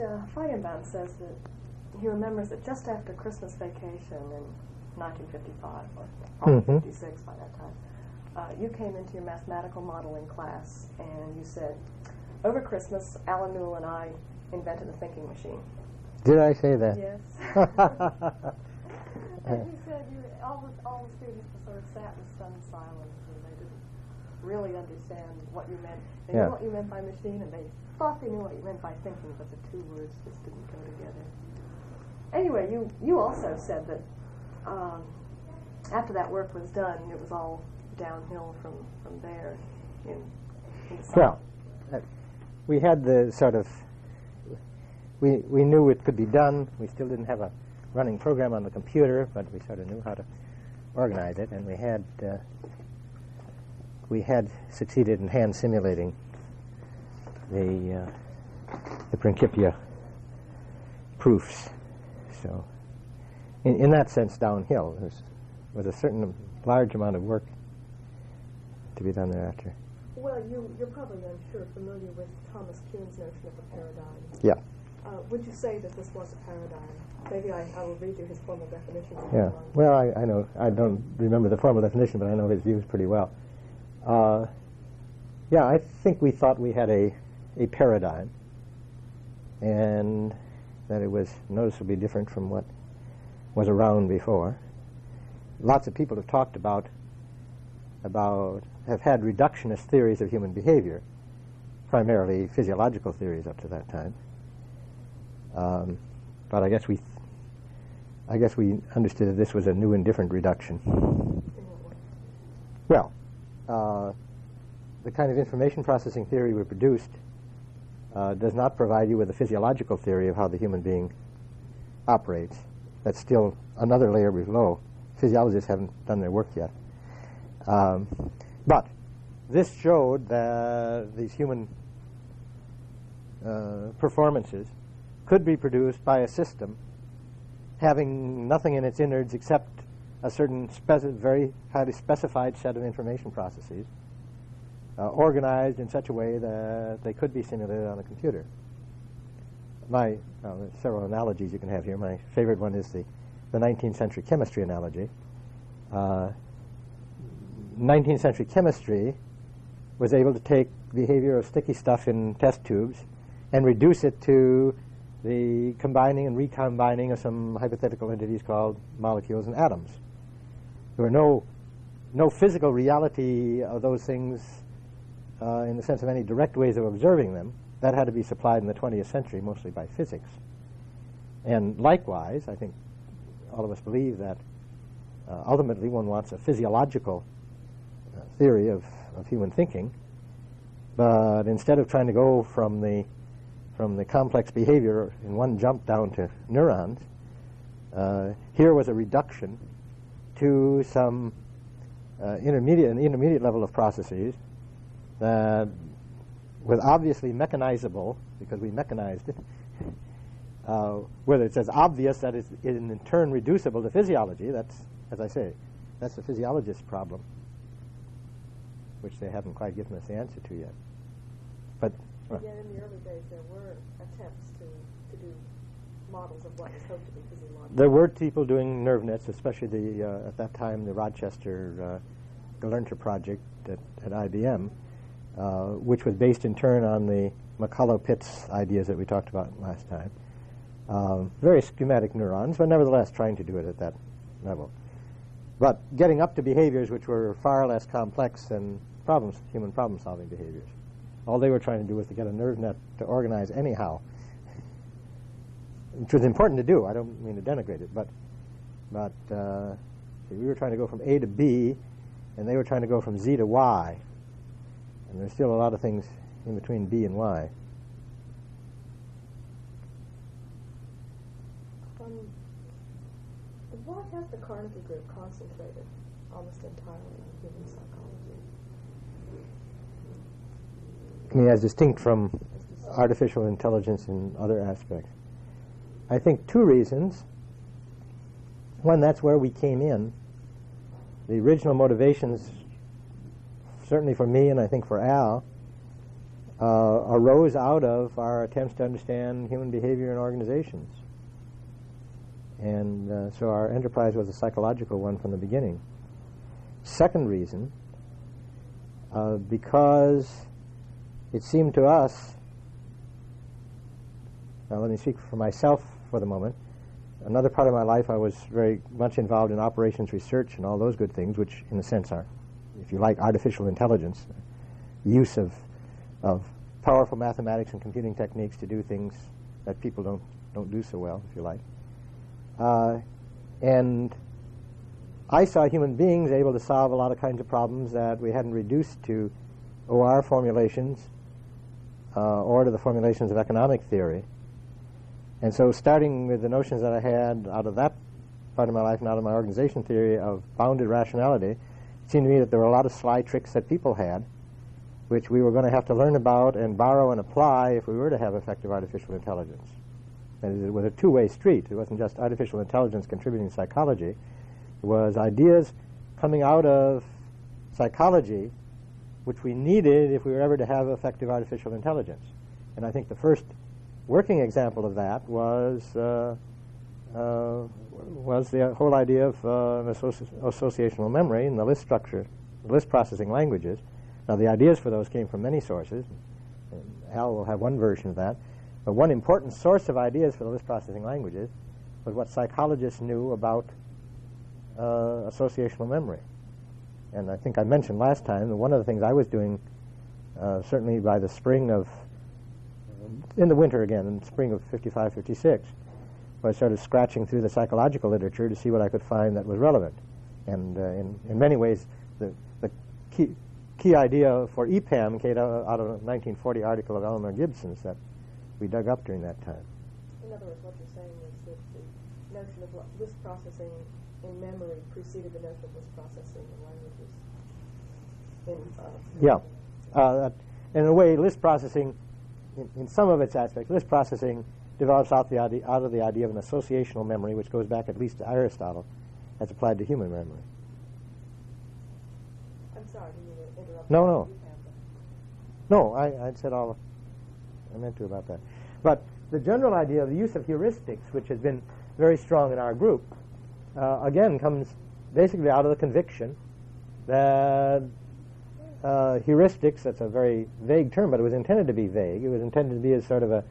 uh, Feigenbaum says that he remembers that just after Christmas vacation in 1955, or Mhm. 56 by that time, uh, you came into your mathematical modeling class and you said, over Christmas, Allen Newell and I invented a thinking machine. Did I say that? Yes. and he said you, all, the, all the students sort of sat in stunned silence and they didn't really understand what you meant. They Yeah. knew what you meant by machine and they thought they knew what you meant by thinking, but the two words just didn't go together. Anyway, you, you also said that um, after that work was done, it was all downhill from, from there in, in Well, uh, we had the sort of, we, we knew it could be done. We still didn't have a running program on the computer, but we sort of knew how to organize it, and we had, uh, we had succeeded in hand simulating the, uh, the Principia proofs. So, in, in that sense, downhill. There was, was a certain large amount of work to be done thereafter. Well, you, you're probably, I'm sure, familiar with Thomas Kuhn's notion of a paradigm. Yeah. Uh, would you say that this was a paradigm? Maybe I, I will read you his formal definition. Yeah. Well, I, I know. I don't remember the formal definition, but I know his views pretty well. Uh, yeah, I think we thought we had a, a paradigm, and that it was noticeably different from what was around before. Lots of people have talked about about have had reductionist theories of human behavior, primarily physiological theories up to that time. Um, but I guess we I guess we understood that this was a new and different reduction. Well, uh, the kind of information processing theory we produced uh, does not provide you with a physiological theory of how the human being operates. That's still another layer below. Physiologists haven't done their work yet. Um, but this showed that these human uh, performances could be produced by a system having nothing in its innards except a certain very highly specified set of information processes uh, organized in such a way that they could be simulated on a computer. My there's several analogies you can have here. My favorite one is the, the 19th century chemistry analogy. Uh, 19th century chemistry was able to take behavior of sticky stuff in test tubes and reduce it to the combining and recombining of some hypothetical entities called molecules and atoms. There were no, no physical reality of those things uh, in the sense of any direct ways of observing them. That had to be supplied in the 20th century mostly by physics. And likewise, I think all of us believe that uh, ultimately one wants a physiological uh, theory of, of human thinking. But instead of trying to go from the from the complex behavior in one jump down to neurons, uh, here was a reduction to some uh, intermediate an intermediate level of processes that was obviously mechanizable because we mechanized it. Uh, whether it's as obvious that it's in, turn reducible to physiology, that's, as I say, that's the physiologist's problem, which they haven't quite given us the answer to yet. But But yet in the early days there were attempts to, to do models of hoped to be physiological. There were people doing nerve nets, especially the uh, at that time the Rochester uh, project at, at IBM, uh, which was based in turn on the McCulloch-Pitts ideas that we talked about last time. Um, very schematic neurons, but nevertheless trying to do it at that level. But getting up to behaviors which were far less complex than problems, human problem-solving behaviors. All they were trying to do was to get a nerve net to organize anyhow which was important to do. I don't mean to denigrate it, but but uh, see, we were trying to go from A to B, and they were trying to go from Z to Y, and there's still a lot of things in between B and Y. Um, why has the Carnegie Group concentrated almost entirely on human psychology? I mean, as distinct from artificial intelligence and other aspects. I think two reasons. One, that's where we came in. The original motivations, certainly for me and I think for Al, uh, arose out of our attempts to understand human behavior in organizations. And uh, so our enterprise was a psychological one from the beginning. Second reason, uh, because it seemed to us, now let me speak for myself for the moment. Another part of my life, I was very much involved in operations research and all those good things, which, in a sense, are, if you like, artificial intelligence, use of, of powerful mathematics and computing techniques to do things that people don't, don't do so well, if you like. Uh, and I saw human beings able to solve a lot of kinds of problems that we hadn't reduced to OR formulations uh, or to the formulations of economic theory. And so, starting with the notions that I had out of that part of my life and out of my organization theory of bounded rationality, it seemed to me that there were a lot of sly tricks that people had, which we were going to have to learn about and borrow and apply if we were to have effective artificial intelligence. And it was a two-way street. It wasn't just artificial intelligence contributing to psychology. It was ideas coming out of psychology which we needed if we were ever to have effective artificial intelligence. And I think the first working example of that was uh, uh, was the whole idea of uh, associ- associational memory and the list structure, list processing languages. Now, the ideas for those came from many sources. Al will have one version of that. But one important source of ideas for the list processing languages was what psychologists knew about uh, associational memory. And I think I mentioned last time that one of the things I was doing, uh, certainly by the spring of, in the winter again, in spring of 55, 56, was sort of scratching through the psychological literature to see what I could find that was relevant. And uh, in, in many ways, the, the key, key idea for EPAM came out of a 1940 article of Eleanor Gibson's that we dug up during that time. In other words, what you're saying is that the notion of list processing in memory preceded the notion of list processing in languages. In, uh, yeah. Uh, in a way, list processing, in, in, some of its aspects, list processing develops out, the idea, out of the idea of an associational memory, which goes back at least to Aristotle, as applied to human memory. I'm sorry, didn't interrupt. No, no. No, I, I'd said all I meant to about that. But the general idea of the use of heuristics, which has been very strong in our group, uh, again comes basically out of the conviction that uh, heuristics, that's a very vague term, but it was intended to be vague. It was intended to be a sort of an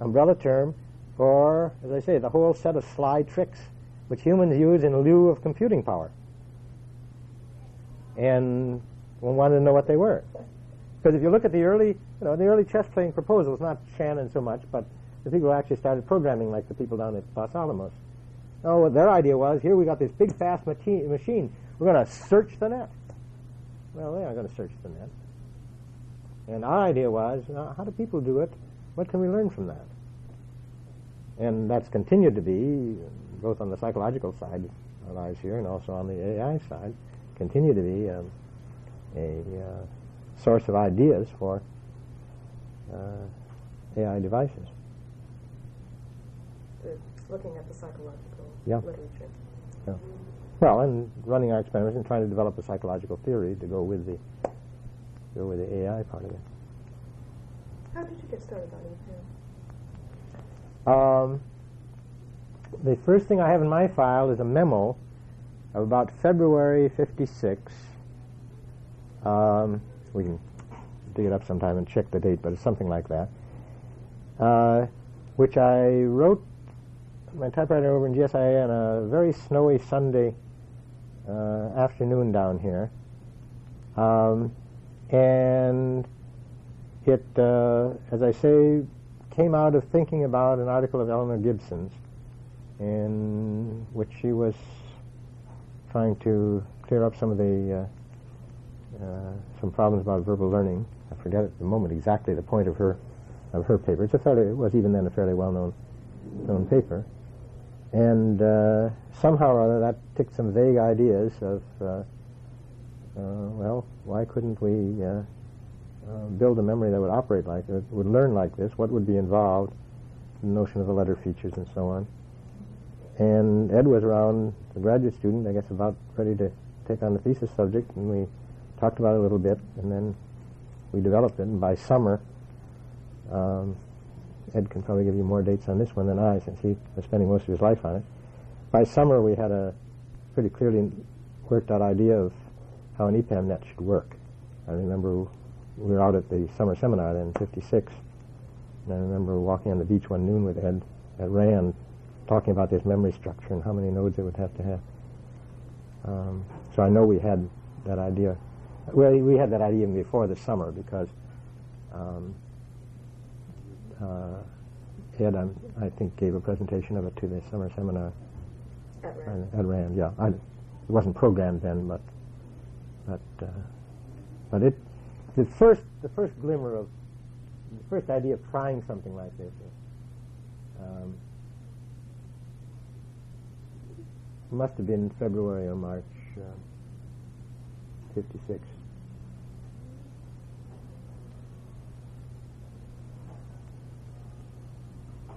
umbrella term for, as I say, the whole set of sly tricks which humans use in lieu of computing power. And one wanted to know what they were. Because if you look at the early, you know, the early chess playing proposals, not Shannon so much, but the people who actually started programming, like the people down at Los Alamos. Oh, their idea was, here we got this big fast machine. We're going to search the net. Well, they aren't going to search the net. And our idea was, how do people do it? What can we learn from that? And that's continued to be, both on the psychological side of lives here and also on the AI side, continue to be um, a uh, source of ideas for uh, AI devices. Looking at the psychological yeah. literature. Yeah. Well, and running our experiments and trying to develop a psychological theory to go with the go with the AI part of it. How did you get started on EPAM? Um, the first thing I have in my file is a memo of about February 56. Um, we can dig it up sometime and check the date, but it's something like that. Uh, which I wrote my typewriter over in GSIA on a very snowy Sunday afternoon down here. Um, and it, uh, as I say, came out of thinking about an article of Eleanor Gibson's in which she was trying to clear up some of the uh, uh, some problems about verbal learning. I forget at the moment exactly the point of her of her paper. It's a fairly it was even then a fairly well known known paper. And uh, somehow or other, that took some vague ideas of, uh, uh, well, why couldn't we uh, uh, build a memory that would operate like it, would learn like this? What would be involved? The notion of the letter features and so on. And Ed was around, a graduate student, I guess, about ready to take on the thesis subject, and we talked about it a little bit, and then we developed it. And by summer, Um, Ed can probably give you more dates on this one than I, since he was spending most of his life on it. By summer, we had a pretty clearly worked out idea of how an EPAM net should work. I remember we were out at the summer seminar then in 56, and I remember walking on the beach one noon with Ed at Rand talking about this memory structure and how many nodes it would have to have. Um, so I know we had that idea. Well, we had that idea even before the summer because um, Ed, I'm, i think, gave a presentation of it to the summer seminar At Rand. at Rand. Yeah, I, it wasn't programmed then, but but uh, but it the first the first glimmer of the first idea of trying something like this. Um, must have been February or March uh, 56.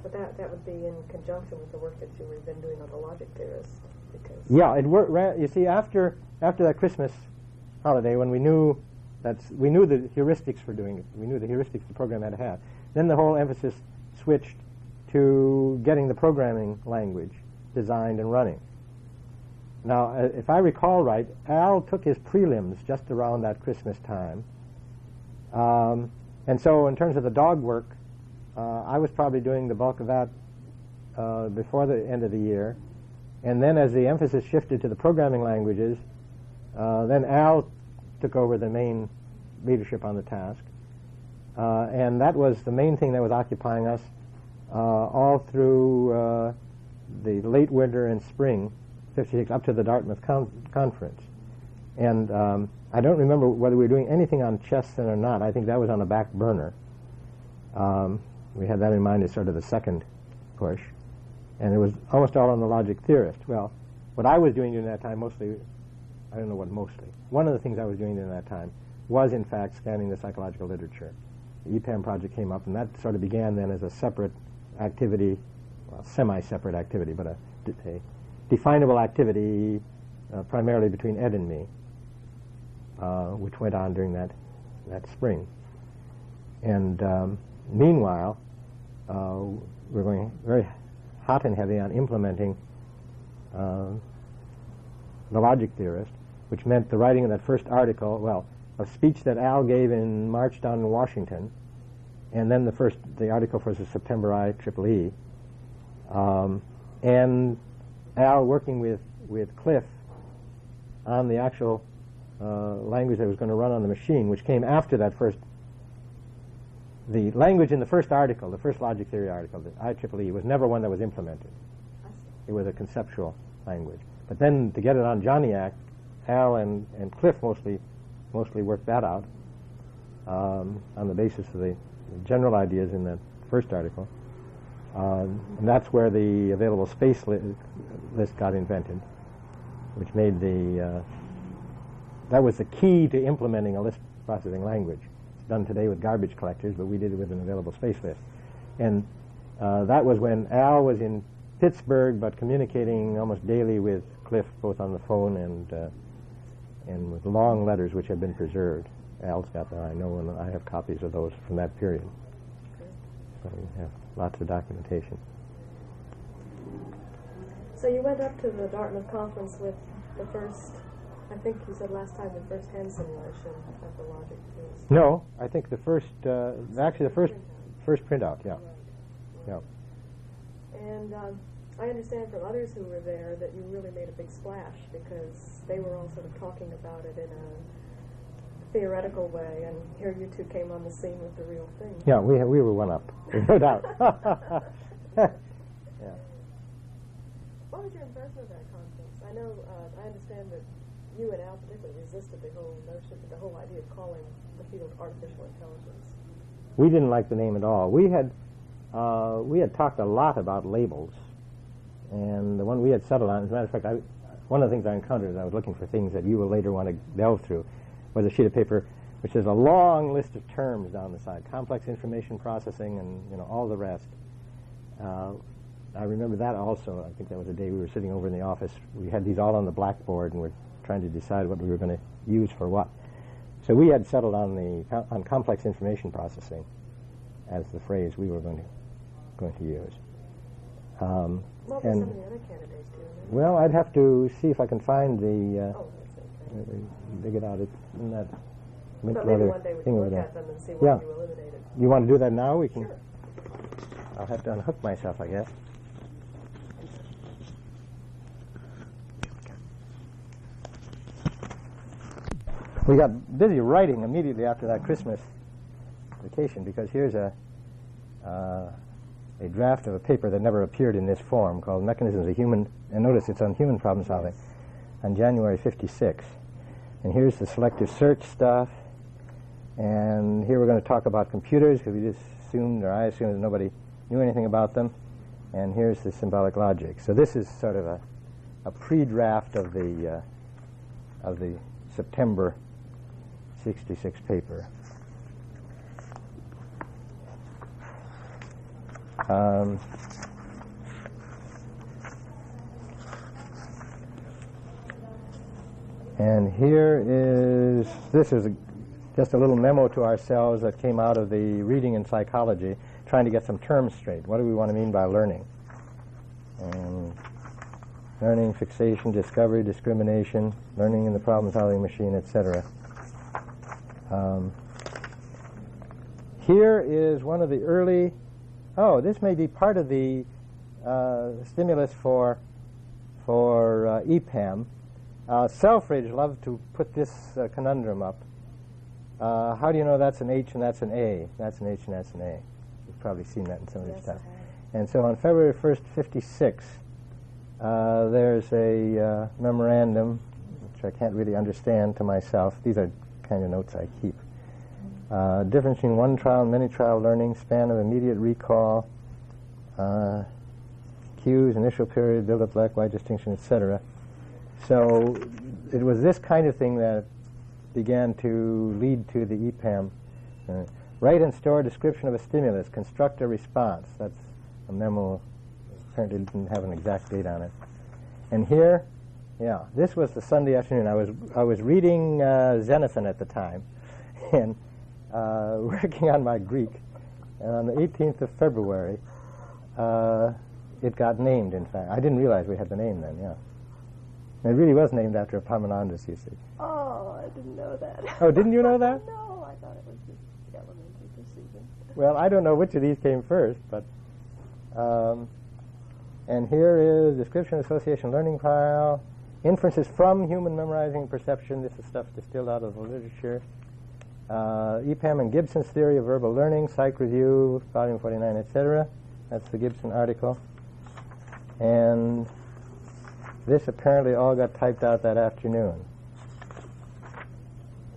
But that, that would be in conjunction with the work that you were then doing on the logic theorist, because. Yeah, it worked. You see, after after that Christmas holiday, when we knew that we knew the heuristics for doing it, we knew the heuristics the program had to have. Then the whole emphasis switched to getting the programming language designed and running. Now, uh, if I recall right, Al took his prelims just around that Christmas time, um, and so in terms of the dog work, uh, I was probably doing the bulk of that uh, before the end of the year. And then as the emphasis shifted to the programming languages, uh, then Al took over the main leadership on the task. Uh, and that was the main thing that was occupying us uh, all through uh, the late winter and spring, 56, up to the Dartmouth con- conference. And um, I don't remember whether we were doing anything on chess then or not. I think that was on the back burner. Um, we had that in mind as sort of the second push and it was almost all on the logic theorist. Well, what I was doing during that time mostly, I don't know what mostly, one of the things I was doing during that time was in fact scanning the psychological literature. The EPAM project came up, and that sort of began then as a separate activity, well, semi-separate activity, but a, a definable activity uh, primarily between Ed and me, uh, which went on during that, that spring. And um, meanwhile, uh, we're going very hot and heavy on implementing uh, the logic theorist, which meant the writing of that first article, well, a speech that Al gave in March down in Washington, and then the first, the article for the September IEEE, um, and Al working with, with Cliff on the actual uh, language that was going to run on the machine, which came after that first the language in the first article, the first logic theory article, the IEEE, was never one that was implemented. It was a conceptual language. But then to get it on Johnniac, Al and, and Cliff mostly mostly worked that out um, on the basis of the, the general ideas in that first article. Um, and that's where the available space li- list got invented, which made the uh, that was the key to implementing a list processing language done today with garbage collectors, but we did it with an available space list. And uh, that was when Al was in Pittsburgh, but communicating almost daily with Cliff, both on the phone and uh, and with long letters which have been preserved. Al's got them, I know, and I have copies of those from that period. So we have lots of documentation. So you went up to the Dartmouth conference with the first, I think you said last time, the first hand simulation of the logic theorist. No, I think the first, uh, actually the first first printout, yeah, yeah. And um, I understand from others who were there that you really made a big splash because they were all sort of talking about it in a theoretical way, and here you two came on the scene with the real thing. Yeah, we we were one up, no doubt. yeah. What was your impression of that conference? I know, uh, I understand that you and Al particularly resisted the whole notion, the whole idea of calling the field artificial intelligence. We didn't like the name at all. We had uh, we had talked a lot about labels, and the one we had settled on. As a matter of fact, I, one of the things I encountered as I was looking for things that you will later want to delve through was a sheet of paper which has a long list of terms down the side: complex information processing, and you know all the rest. Uh, I remember that also. I think that was a day we were sitting over in the office. We had these all on the blackboard, and we're trying to decide what we were going to use for what. So we had settled on the on complex information processing, as the phrase we were going to going to use. Um, What were some of the other candidates doing? well, I'd have to see if I can find the. Uh, Oh, that's okay. dig it out. It's in that So maybe one day we can look at them and see Yeah. what you eliminated. You want to do that now? We can. Sure. I'll have to unhook myself, I guess. We got busy writing immediately after that Christmas vacation because here's a uh, a draft of a paper that never appeared in this form called Mechanisms of Human, and notice it's on human problem solving, on January 56. And here's the selective search stuff. And here we're going to talk about computers because we just assumed, or I assumed, that nobody knew anything about them. And here's the symbolic logic. So this is sort of a, a pre-draft of the uh, of the September 66 paper. Um, and here is this is a, just a little memo to ourselves that came out of the reading in psychology, trying to get some terms straight. What do we want to mean by learning? And learning, fixation, discovery, discrimination, learning in the problem-solving machine, etc. Um, here is one of the early. Oh, this may be part of the uh, stimulus for for uh, EPAM. Uh, Selfridge loved to put this uh, conundrum up. Uh, how do you know that's an H and that's an A? That's an H and that's an A. You've probably seen that in some of this Yes, stuff. And so on February 1st, 56, uh, there's a uh, memorandum, which I can't really understand to myself. These are kind of notes I keep. Uh, difference between one trial and many trial learning, span of immediate recall, uh, cues, initial period, build-up, black, white distinction, etc. So it was this kind of thing that began to lead to the EPAM. Uh, write and store a description of a stimulus, construct a response. That's a memo. Apparently didn't have an exact date on it. And here, yeah, this was the Sunday afternoon. I was I was reading uh, Xenophon at the time, and uh, working on my Greek. And on the 18th of February, uh, it got named. In fact, I didn't realize we had the name then. Yeah, and it really was named after Epaminondas. You see. Oh, I didn't know that. Oh, didn't you know that? no, I thought it was just elementary procedure. Well, I don't know which of these came first, but um, and here is description, association, learning file, inferences from human memorizing and perception. This is stuff distilled out of the literature. Uh, EPAM and Gibson's theory of verbal learning, Psych Review, volume 49, etc. That's the Gibson article. And this apparently all got typed out that afternoon.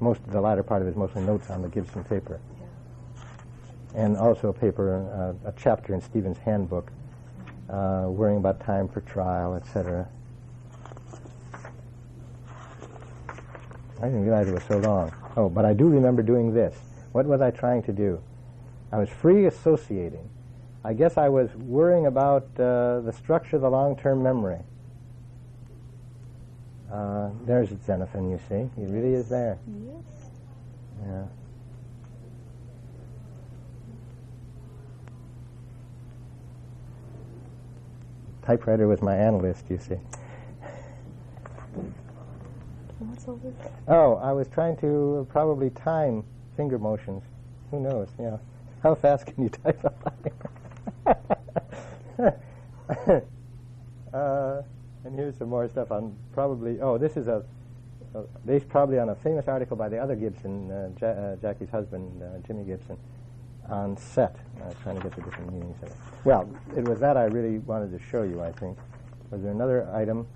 Most of the latter part of it is mostly notes on the Gibson paper and also a paper, uh, a chapter in Stevens' handbook, uh, worrying about time for trial, etc. I didn't realize it was so long. Oh, but I do remember doing this. What was I trying to do? I was free associating. I guess I was worrying about uh, the structure of the long-term memory. Uh, there's Xenophon, you see. He really is there. Yes. Yeah. Typewriter was my analyst, you see. This? Oh, I was trying to probably time finger motions. Who knows? Yeah. How fast can you type a uh, and here's some more stuff on probably. Oh, this is a, a based probably on a famous article by the other Gibson, uh, ja- uh, Jackie's husband, uh, Jimmy Gibson, on set. I was trying to get the different meanings of it. Well, it was that I really wanted to show you. I think. Was there another item?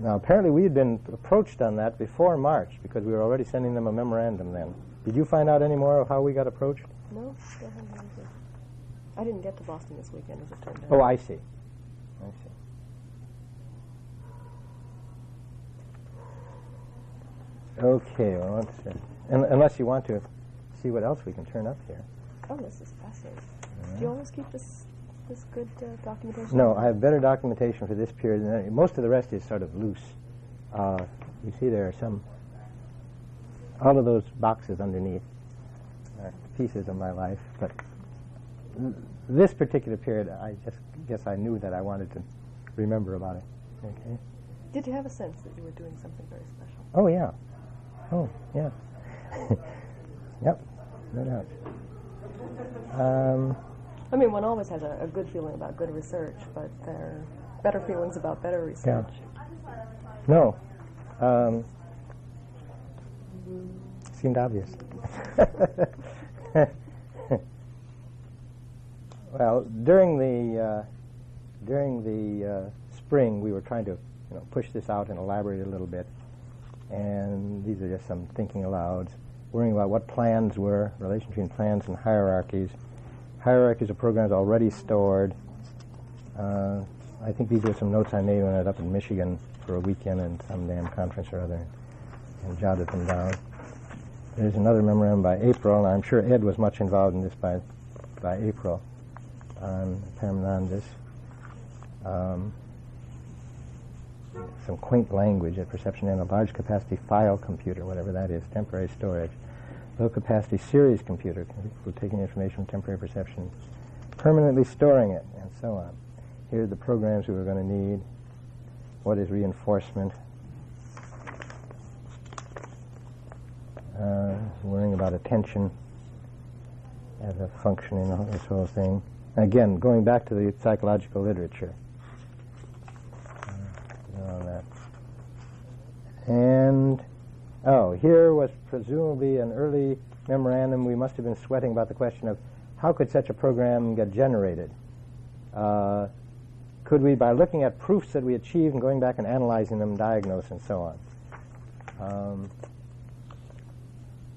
Now, apparently, we had been approached on that before March because we were already sending them a memorandum then. Did you find out any more of how we got approached? No, still haven't heard anything. I didn't get to Boston this weekend, as it turned out. Oh, I see. I see. Okay, well, let's see. Un- unless you want to see what else we can turn up here. Oh, this is fascinating. Do you always keep this this good uh, documentation? No, I have better documentation for this period. Than any. Most of the rest is sort of loose. Uh, you see, there are some all of those boxes underneath are pieces of my life, but this particular period, I just guess I knew that I wanted to remember about it. Okay. Did you have a sense that you were doing something very special? Oh yeah. Oh yeah. yep. No doubt. Um, I mean, one always has a, a good feeling about good research, but there are better feelings about better research. no. Um, seemed obvious. well, during the uh, during the uh, spring, we were trying to you know push this out and elaborate a little bit. And these are just some thinking alouds, worrying about what plans were, relation between plans and hierarchies, hierarchies of programs already stored. Uh, I think these were some notes I made when I was up in Michigan for a weekend and some damn conference or other, and jotted them down. There's another memorandum by April, and I'm sure Ed was much involved in this by by April on Epaminondas. Um, some quaint language at perception and a large capacity file computer, whatever that is, temporary storage. Low capacity series computer taking information from temporary perception, permanently storing it, and so on. Here are the programs we were going to need. What is reinforcement? Uh, worrying about attention as a function in this whole thing. Again, going back to the psychological literature. Uh. And, oh, here was presumably an early memorandum. We must have been sweating about the question of how could such a program get generated? Uh, could we, by looking at proofs that we achieved and going back and analyzing them, diagnose and so on? Um,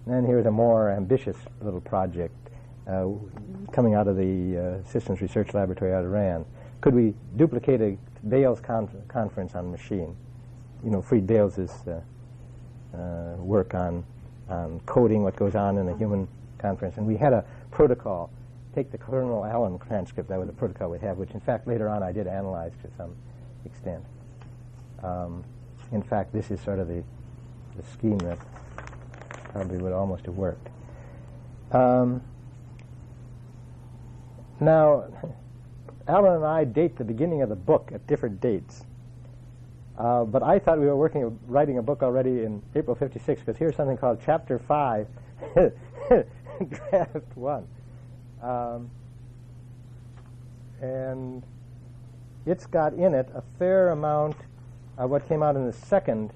and here's a more ambitious little project uh, coming out of the uh, Systems Research Laboratory out of RAND. Could we duplicate a Bales con- conference on machine? You know, Freed Bales' uh, uh, work on, on coding what goes on in a human conference. And we had a protocol. Take the Colonel Allen transcript, that was a protocol we have, which in fact later on I did analyze to some extent. Um, in fact, this is sort of the, the scheme that probably would almost have worked. Um, now, Allen and I date the beginning of the book at different dates. Uh, but I thought we were working, writing a book already in April 56, because here's something called Chapter 5, Draft 1. Um, and it's got in it a fair amount of what came out in the second,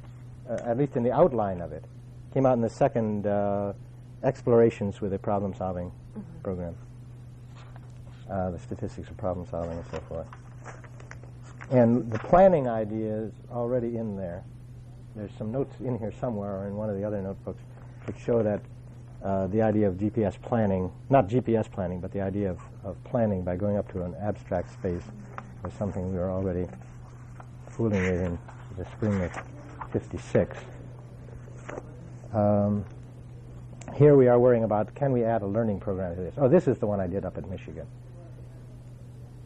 uh, at least in the outline of it, came out in the second uh, explorations with a problem solving mm-hmm. program, uh, the statistics of problem solving and so forth. And the planning idea is already in there. There's some notes in here somewhere or in one of the other notebooks which show that uh, the idea of GPS planning, not GPS planning, but the idea of, of planning by going up to an abstract space was something we were already fooling with in the spring of 56. Um, here we are worrying about can we add a learning program to this? Oh, this is the one I did up at Michigan.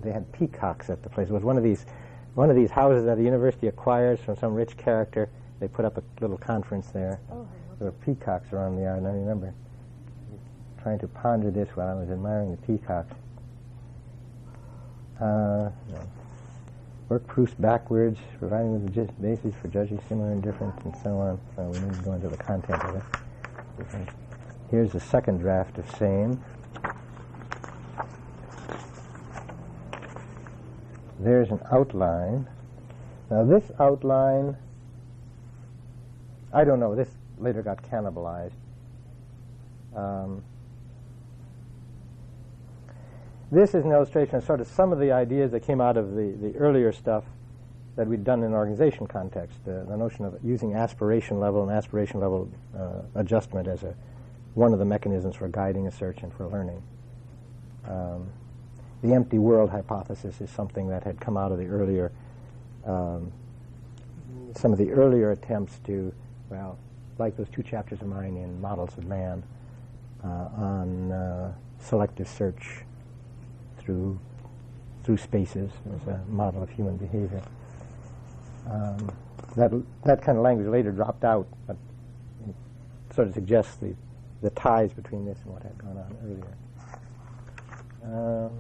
They had peacocks at the place. It was one of these, one of these houses that the university acquires from some rich character. They put up a little conference there. Oh, there were peacocks around the yard, and I remember trying to ponder this while I was admiring the peacocks. Uh, work proofs backwards, providing the basis for judging similar and different, and so on. So we need to go into the content of it. Here's the second draft of same. There's an outline. Now this outline, I don't know, this later got cannibalized. Um, this is an illustration of sort of some of the ideas that came out of the, the earlier stuff that we'd done in an organization context. Uh, the notion of using aspiration level and aspiration level uh, adjustment as a one of the mechanisms for guiding a search and for learning. Um, the empty world hypothesis is something that had come out of the earlier, um, some of the earlier attempts to, well, like those two chapters of mine in Models of Man uh, on uh, selective search through through spaces as a model of human behavior. Um, that that kind of language later dropped out, but sort of suggests the, the ties between this and what had gone on earlier. Um,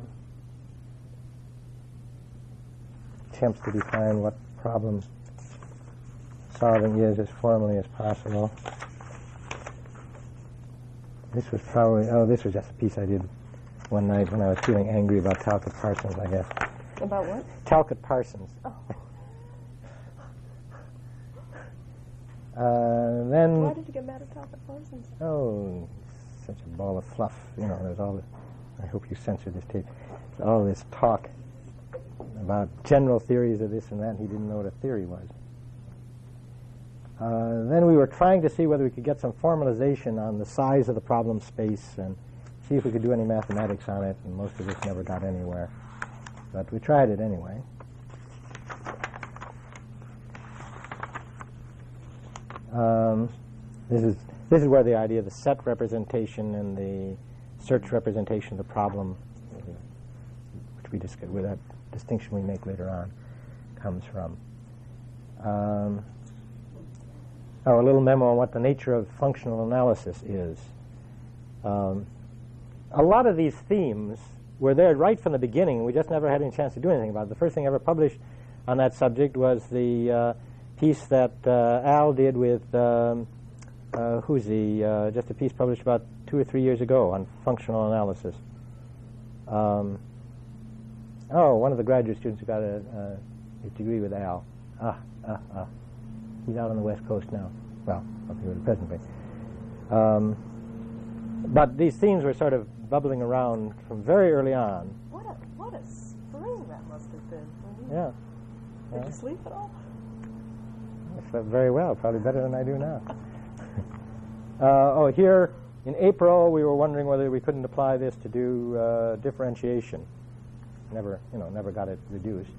attempts to define what problem solving is as formally as possible. This was probably, oh, this was just a piece I did one night when I was feeling angry about Talcott Parsons, I guess. About what? Talcott Parsons. Oh. Uh, then, Why did you get mad at Talcott Parsons? oh, such a ball of fluff. You know, there's all this, I hope you censor this tape. All this talk about general theories of this and that, and he didn't know what a theory was. Uh, then we were trying to see whether we could get some formalization on the size of the problem space and see if we could do any mathematics on it, and most of us never got anywhere. But we tried it anyway. Um, this is this is where the idea of the set representation and the search representation of the problem, which we discussed, with that distinction we make later on, comes from. Um, oh, little memo on what the nature of functional analysis is. Um, a lot of these themes were there right from the beginning. We just never had any chance to do anything about it. The first thing ever published on that subject was the uh, piece that uh, Al did with um, uh, who's he? Uh, just a piece published about two or three years ago on functional analysis. Um, oh, one of the graduate students who got a, a degree with Al. Ah, ah, ah. He's out on the West Coast now. Well, up here presently. Um, but these themes were sort of bubbling around from very early on. What a what a spring that must have been. Yeah. Did yeah. you sleep at all? I slept very well, probably better than I do now. uh, oh, here in April, we were wondering whether we couldn't apply this to do uh, differentiation. Never, you know, never got it reduced.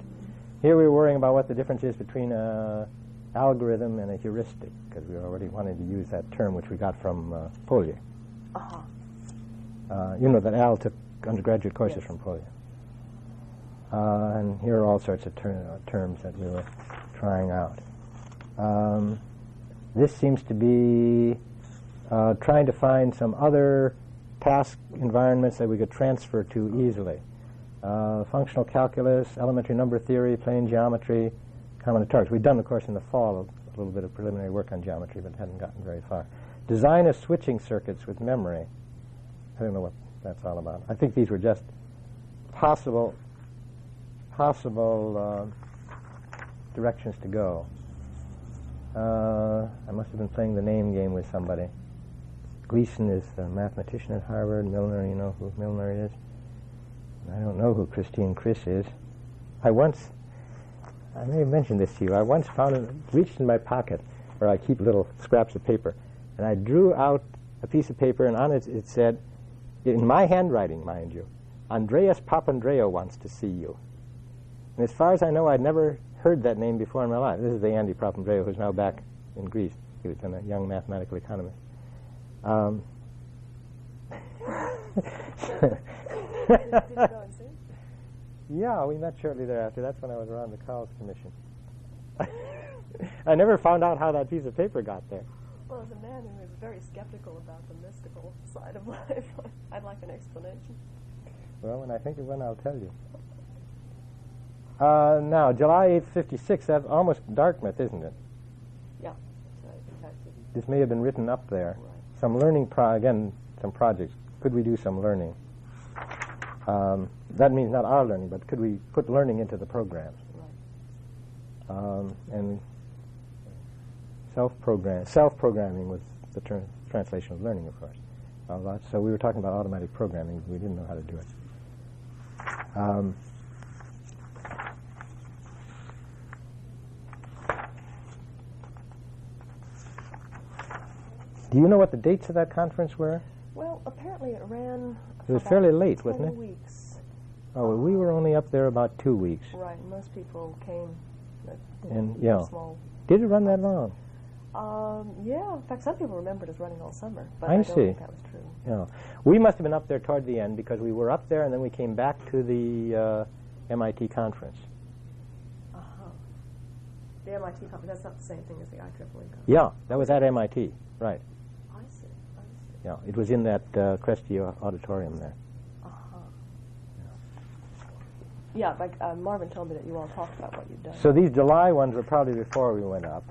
Here we were worrying about what the difference is between a algorithm and a heuristic, because we already wanted to use that term, which we got from uh, Polya. Uh-huh. Uh, you know that Al took undergraduate courses Yes. from Polya. Uh, and here are all sorts of ter- uh, terms that we were trying out. Um, this seems to be uh, trying to find some other task environments that we could transfer to easily. Uh, functional calculus, elementary number theory, plane geometry, combinatorics. We'd done, of course, in the fall a little bit of preliminary work on geometry, but hadn't gotten very far. Design of switching circuits with memory. I don't know what that's all about. I think these were just possible possible uh, directions to go. Uh, I must have been playing the name game with somebody. Gleason is a mathematician at Harvard. Milner, you know who Milner is. I don't know who Christine Chris is. I once, I may have mentioned this to you. I once found reached in my pocket where I keep little scraps of paper, and I drew out a piece of paper, and on it it said, in my handwriting, mind you, Andreas Papandreou wants to see you. And as far as I know, I'd never heard that name before in my life. This is the Andy Papandreou who's now back in Greece. He was a young mathematical economist. Um, Did, did you go and see? him? yeah, we met shortly thereafter. That's when I was around the Cowles Commission. I never found out how that piece of paper got there. Well, as a man who is very skeptical about the mystical side of life, I'd like an explanation. Well, when I think of one, I'll tell you. Uh, now, July 8th, 56, that's almost Dartmouth, isn't it? Yeah. So, in fact, it- This may have been written up there. Right. Some learning, pro- again, some projects. Could we do some learning? Um, that means not our learning, but could we put learning into the programs? right. Um, and self-program, self-programming was the ter- translation of learning, of course. Uh, so we were talking about automatic programming. We didn't know how to do it. Um, do you know what the dates of that conference were? Well, apparently it ran. It was fairly late, wasn't it? weeks. Oh, well, we were only up there about two weeks. Right. Most people came. And, yeah. Small. Did it run that long? Um, yeah. In fact, some people remembered us running all summer, but I I, don't see. think that was true. Yeah. We must have been up there toward the end because we were up there and then we came back to the uh, MIT conference. Uh huh. The MIT conference. That's not the same thing as the IEEE conference. Yeah, that was at MIT, right. Yeah, it was in that uh, auditorium there. Uh-huh. Yeah, like uh, Marvin told me that you all talked about what you'd done. So these July ones were probably before we went up.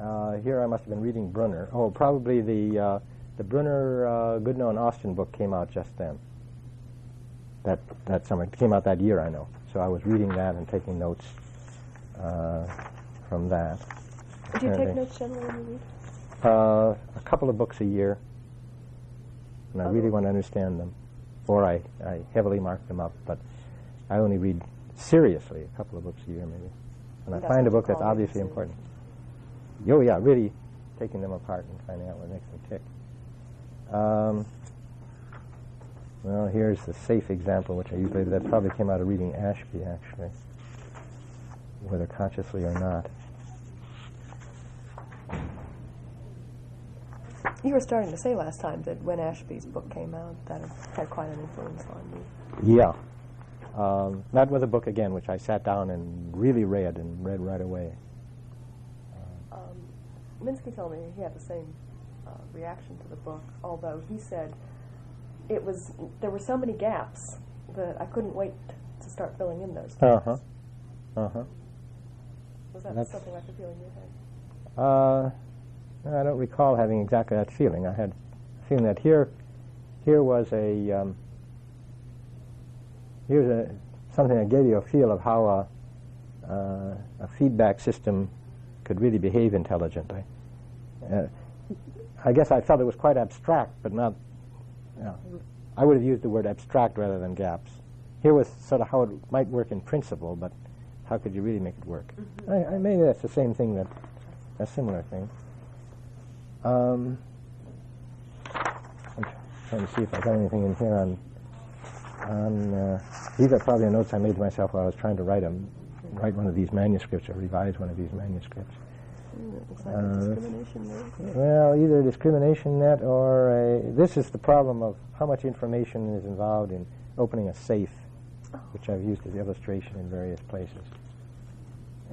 Uh, here I must have been reading Bruner. Oh, probably the uh, the Bruner uh, Goodnow and Austin book came out just then. That that summer it came out that year, I know. So I was reading that and taking notes uh, from that. Do you take notes generally when you read? Uh, a couple of books a year, and I really want to understand them, or I, I heavily mark them up. But I only read seriously a couple of books a year, maybe. And I That's find a book that's obviously important. Oh yeah, really taking them apart and finding out what makes them tick. Um, well, here's the safe example, which I usually that probably came out of reading Ashby, actually, whether consciously or not. You were starting to say last time that when Ashby's book came out, that had quite an influence on you. Yeah. Um, that was a book again, which I sat down and really read and read right away. Um, Minsky told me he had the same uh, reaction to the book, although he said it was there were so many gaps that I couldn't wait to start filling in those. Uh huh. Uh huh. Was that That's- something like the feeling you had? Uh, I don't recall having exactly that feeling. I had a feeling that here, here was a, um, here's a something that gave you a feel of how a, uh, a feedback system could really behave intelligently. Uh, I guess I felt it was quite abstract, but not. You know, I would have used the word abstract rather than gaps. Here was sort of how it might work in principle, but how could you really make it work? I, I maybe that's the same thing that a similar thing. Um, I'm trying to see if I got anything in here on on. Uh, these are probably notes I made to myself while I was trying to write 'em- write one of these manuscripts or revise one of these manuscripts. Mm, like Uh, a. Well, either discrimination net or a. This is the problem of how much information is involved in opening a safe, which I've used as illustration in various places.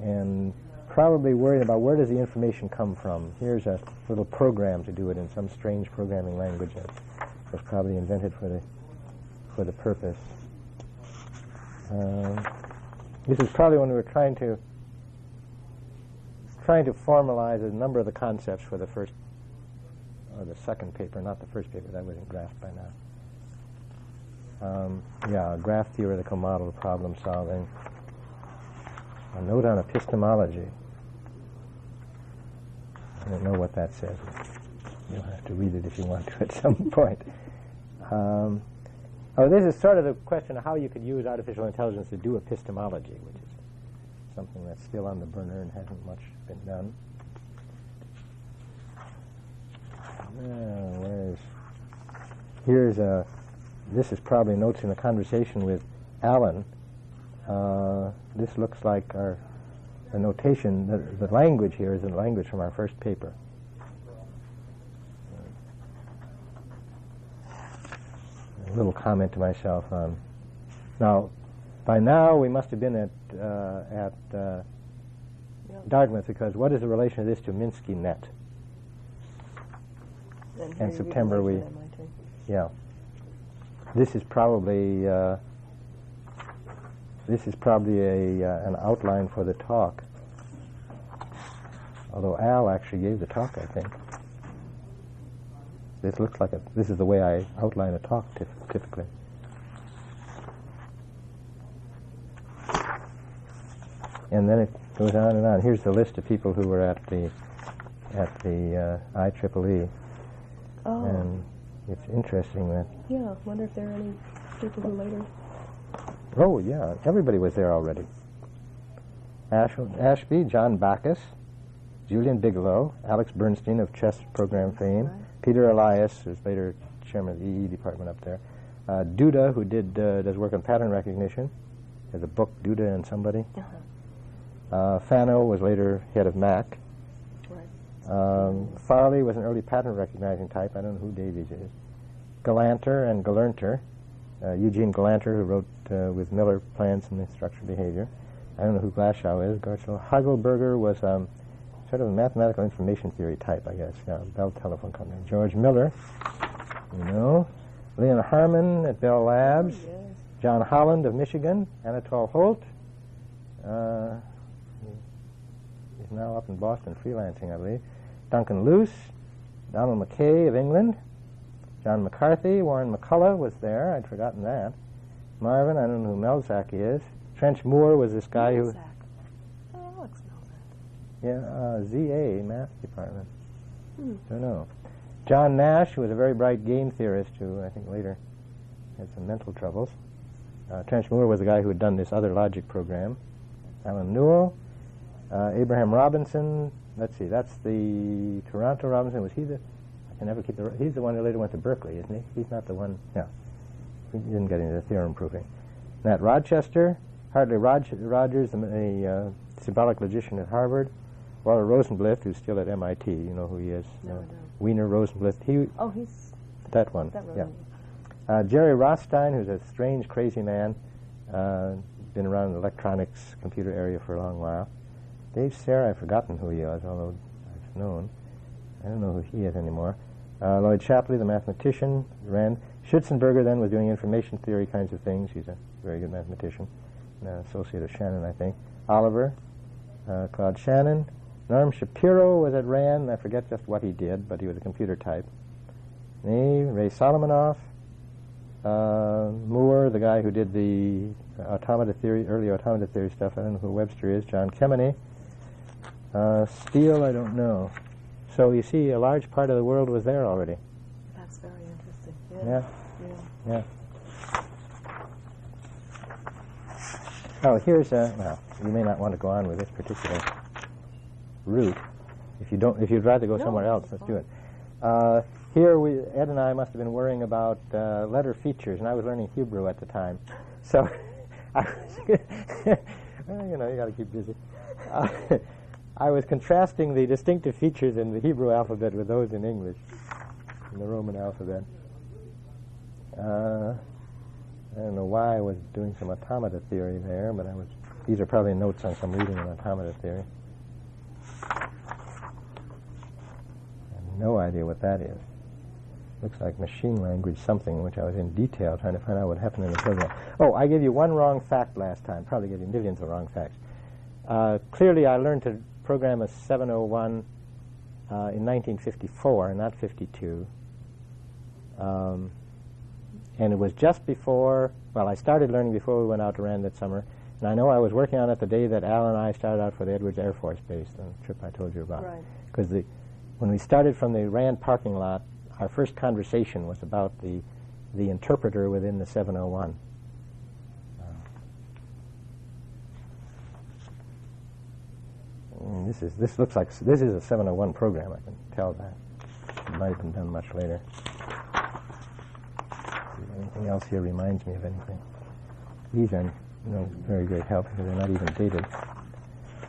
And probably worried about where does the information come from. Here's a little program to do it in some strange programming language that was probably invented for the for the purpose. Um, this is probably when we were trying to trying to formalize a number of the concepts for the first or the second paper, not the first paper. That wasn't graphed by now. Um, yeah, graph theoretical model of problem solving. A note on epistemology. I don't know what that says. You'll have to read it if you want to at some point. Um, oh, this is sort of the question of how you could use artificial intelligence to do epistemology, which is something that's still on the burner and hasn't much been done. Where's here's a. This is probably notes in a conversation with Allen. Uh, this looks like our the notation. The, the language here is the language from our first paper. A little comment to myself on. Now, by now we must have been at uh, at uh. Dartmouth because what is the relation of this to Minsky net? And, in here you read September we- lecture at MIT. Yeah. This is probably uh, this is probably a uh, an outline for the talk. Although Al actually gave the talk, I think. This looks like a. This is the way I outline a talk typ- typically. And then it goes on and on. Here's the list of people who were at the at the uh, IEEE, Oh, and it's interesting that yeah. Wonder if there are any people who later. Oh, yeah. Everybody was there already. Ash, Ashby, John Backus, Julian Bigelow, Alex Bernstein of chess program fame, Peter Elias, who's later chairman of the EE department up there, uh, Duda, who did uh, does work on pattern recognition, has a book, Duda and somebody. Uh-huh. Uh, Fano was later head of MAC. Right. Um, Farley was an early pattern recognizing type. I don't know who Davies is. Galanter and Gelernter. Uh, Eugene Galanter, who wrote uh, with Miller Plans and Structured Behavior. I don't know who Glashow is. Garchel. Hagelbarger was um, sort of a mathematical information theory type, I guess. Yeah, Bell Telephone Company. George Miller, you know. Leon Harmon at Bell Labs. Yes. John Holland of Michigan. Anatole Holt. Uh, he's now up in Boston freelancing, I believe. Duncan Luce. Donald MacKay of England. John McCarthy. Warren McCulloch was there. I'd forgotten that. Marvin, I don't know who Melzack is. Trench More was this guy who... Zach. Oh, Alex that. Yeah, uh, ZA, math department. Hmm. Don't know. John Nash who was a very bright game theorist who I think later had some mental troubles. Uh, Trench More was the guy who had done this other logic program. Allen Newell, uh, Abraham Robinson. Let's see, that's the Toronto Robinson. Was he the? Can never keep the. He's the one who later went to Berkeley, isn't he? He's not the one. Yeah, he didn't get into the theorem proving. Nat Rochester, Hartley Rog- Rogers, the, the uh, symbolic logician at Harvard. Walter Rosenblith, who's still at MIT. You know who he is? No, Uh, don't. Wiener Rosenblith. He Oh, he's that one. that yeah. Uh, Jerry Rothstein, who's a strange, crazy man, uh, been around the electronics computer area for a long while. Dave Serra, I've forgotten who he was, although I've known. I don't know who he is anymore. Uh, Lloyd Shapley, the mathematician, ran. Schutzenberger then was doing information theory kinds of things. He's a very good mathematician, an associate of Shannon, I think. Oliver, uh, Claude Shannon. Norm Shapiro was at RAND. I forget just what he did, but he was a computer type. Me, Ray Solomonoff. uh, Moore, the guy who did the automata theory, early automata theory stuff. I don't know who Webster is. John Kemeny. Uh, Steele, I don't know. So you see, a large part of the world was there already. That's very interesting. Yeah, Yeah. yeah. Oh, here's a. Well, you may not want to go on with this particular route. If you don't, if you'd rather go No, somewhere else, let's do it. Uh, here, we Ed and I must have been worrying about uh, letter features, and I was learning Hebrew at the time, so I was, you know, you got to keep busy. Uh, I was contrasting the distinctive features in the Hebrew alphabet with those in English, in the Roman alphabet. Uh, I don't know why I was doing some automata theory there, but I was. These are probably notes on some reading in automata theory. No idea what that is. Looks like machine language something, which I was in detail trying to find out what happened in the program. Oh, I gave you one wrong fact last time. Probably gave you millions of wrong facts. Uh, clearly, I learned to program a 701 uh, in 1954, not 52. Um, and it was just before, well, I started learning before we went out to Rand that summer. And I know I was working on it the day that Al and I started out for the Edwards Air Force Base, the trip I told you about. Right. Because the, when we started from the Rand parking lot, our first conversation was about the, the interpreter within the 701. Mm, this is this looks like this is a 701 program. I can tell that. It might have been done much later. Anything else here reminds me of anything? These are no very great help because they're not even dated.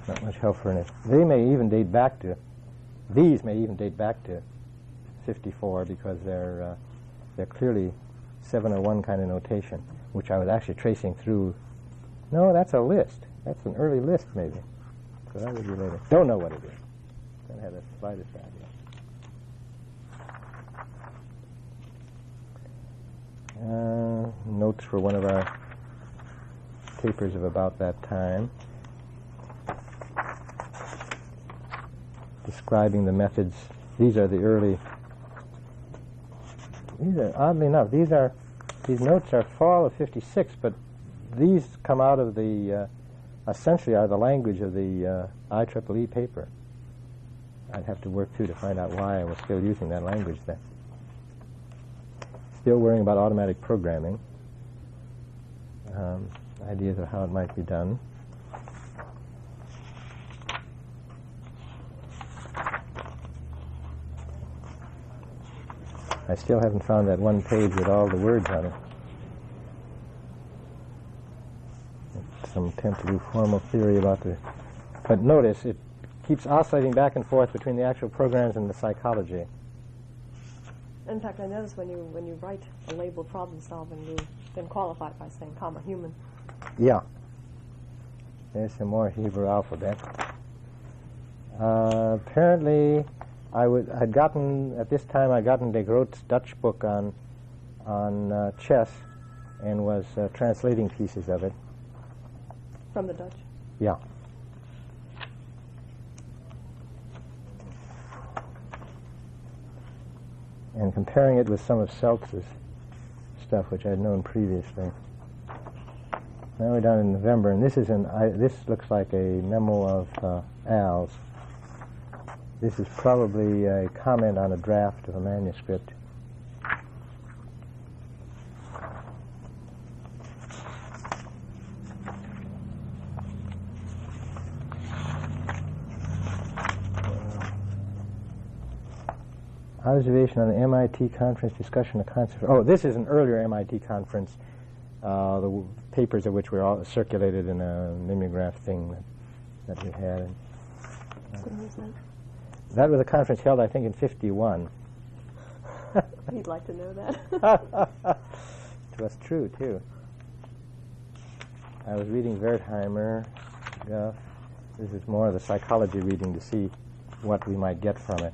Not much help for it. They may even date back to. These may even date back to 54 because they're uh, they're clearly 701 kind of notation, which I was actually tracing through. No, that's a list. That's an early list, maybe. So that would be later. Don't know what it is. Don't have the slightest idea. Uh, notes for one of our papers of about that time. Describing the methods. These are the early. These are oddly enough. These are these notes are fall of '56, but these come out of the uh, essentially are the language of the uh, IEEE paper. I'd have to work through to find out why I was still using that language then. Still worrying about automatic programming. Um, ideas of how it might be done. I still haven't found that one page with all the words on it. Some attempt to do formal theory about the. But notice it keeps oscillating back and forth between the actual programs and the psychology. In fact, I notice when you when you write a label problem solving, you then qualify it by saying comma human. Yeah. There's some more Hebrew alphabet. Uh, apparently, I would had gotten at this time I'd gotten de Groot's Dutch book on on uh, chess and was uh, translating pieces of it. From the Dutch. Yeah. And comparing it with some of Selz's stuff, which I'd known previously. Now we're down in November, and this is an. I, this looks like a memo of uh, Al's. This is probably a comment on a draft of a manuscript. Observation on the MIT conference discussion of concepts. Oh, this is an earlier MIT conference, uh, the w- papers of which were all circulated in a mimeograph thing that, that we had. Was that? That was a conference held, I think, in 51. You'd like to know that. it was true, too. I was reading Wertheimer, Guff. This is more of the psychology reading to see what we might get from it.